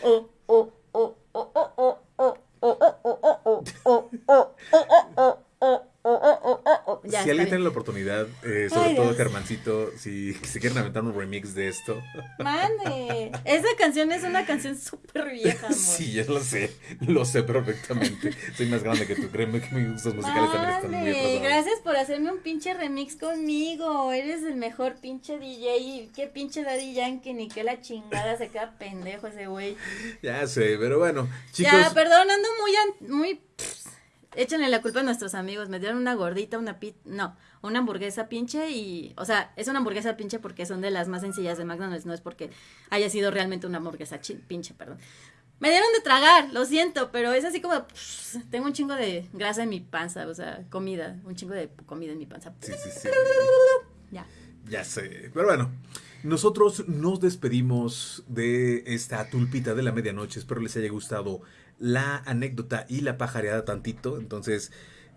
Oh, oh, oh, oh, oh, oh, oh, oh, oh, oh, oh, oh, oh, oh, oh, oh, oh, oh, oh, oh, oh. Ya, si alguien tiene la oportunidad, eh, sobre Ay, todo. Germancito, si se quieren aventar un remix de esto. Mande. Esa canción es una canción súper vieja, amor. Sí, yo lo sé, lo sé perfectamente. Soy más grande que tú, créeme que mis gustos musicales también están muy Mande, atrasados. gracias por hacerme un pinche remix conmigo. Eres el mejor pinche DJ. Qué pinche Daddy Yankee, ni que la chingada se queda pendejo ese güey. Ya sé, pero bueno, chicos. Ya, perdón, ando muy, muy, échenle la culpa a nuestros amigos, me dieron una gordita, una pit, no, una hamburguesa pinche y, o sea, es una hamburguesa pinche porque son de las más sencillas de McDonald's, no es porque haya sido realmente una hamburguesa pinche, perdón. Me dieron de tragar, lo siento, pero es así como, pss, tengo un chingo de grasa en mi panza, o sea, comida, un chingo de comida en mi panza. Sí, sí, sí. Ya. Ya sé. Pero bueno, nosotros nos despedimos de esta tulpita de la medianoche. Espero les haya gustado la anécdota y la pajareada tantito. Entonces,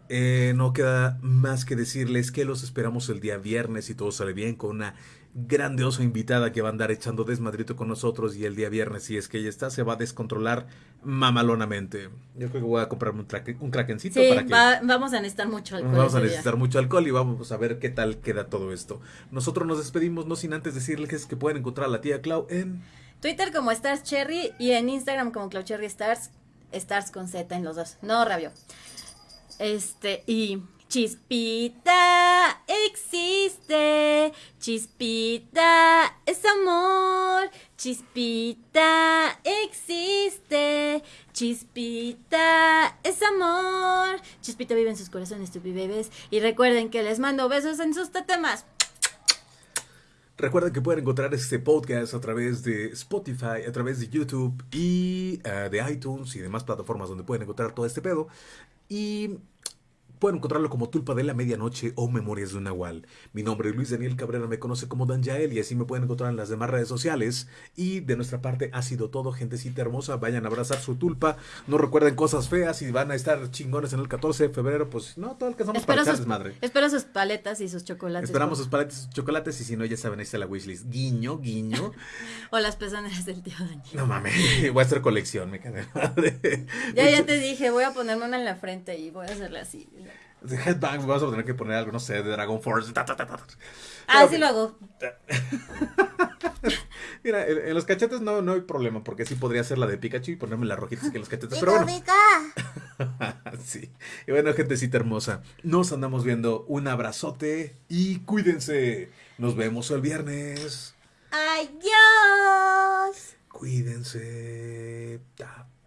eh, no queda más que decirles que los esperamos el día viernes si todo sale bien con una grandiosa invitada que va a andar echando desmadrito con nosotros y el día viernes si es que ella está se va a descontrolar mamalonamente. Yo creo que voy a comprarme un, traque- un krakencito Sí, para que va- vamos a necesitar mucho alcohol. Vamos a día. necesitar mucho alcohol y vamos a ver qué tal queda todo esto. Nosotros nos despedimos, no sin antes decirles que pueden encontrar a la tía Clau en... Twitter como Stars Cherry y en Instagram como Cherry Stars, Stars con Z en los dos. No, rabio. Este, y Chispita existe, Chispita es amor, Chispita existe, Chispita es amor, Chispita vive en sus corazones, tu bebés, y recuerden que les mando besos en sus tetemas. Recuerden que pueden encontrar este podcast a través de Spotify, a través de YouTube y eh, de iTunes y demás plataformas donde pueden encontrar todo este pedo. Y pueden encontrarlo como Tulpa de la Medianoche o Memorias de un Nahual. Mi nombre es Luis Daniel Cabrera, me conoce como Dan Yael y así me pueden encontrar en las demás redes sociales. Y de nuestra parte ha sido todo, gentecita hermosa. Vayan a abrazar su tulpa. No recuerden cosas feas y van a estar chingones en el 14 de febrero. Pues no, todo alcanzamos para Espero echar sus, desmadre. espero sus paletas y sus chocolates. Esperamos por- sus paletas y sus chocolates y si no, ya saben, ahí está la wishlist. Guiño, guiño. O las pezoneras del tío Daniel. No mames, voy a hacer colección, me cae de madre. Ya, ya te dije, voy a ponerme una en la frente y voy a hacerle así. De Headbang, vamos a tener que poner algo, no sé, de Dragon Force. ta, ta, ta, ta. Ah, Pero, sí lo hago. Mira, en, en los cachetes no, no hay problema, porque sí podría ser la de Pikachu y ponerme las rojitas que en los cachetes. Pero bueno, sí. Y bueno, gentecita hermosa, nos andamos viendo. Un abrazote y cuídense. Nos vemos el viernes. Adiós. Cuídense.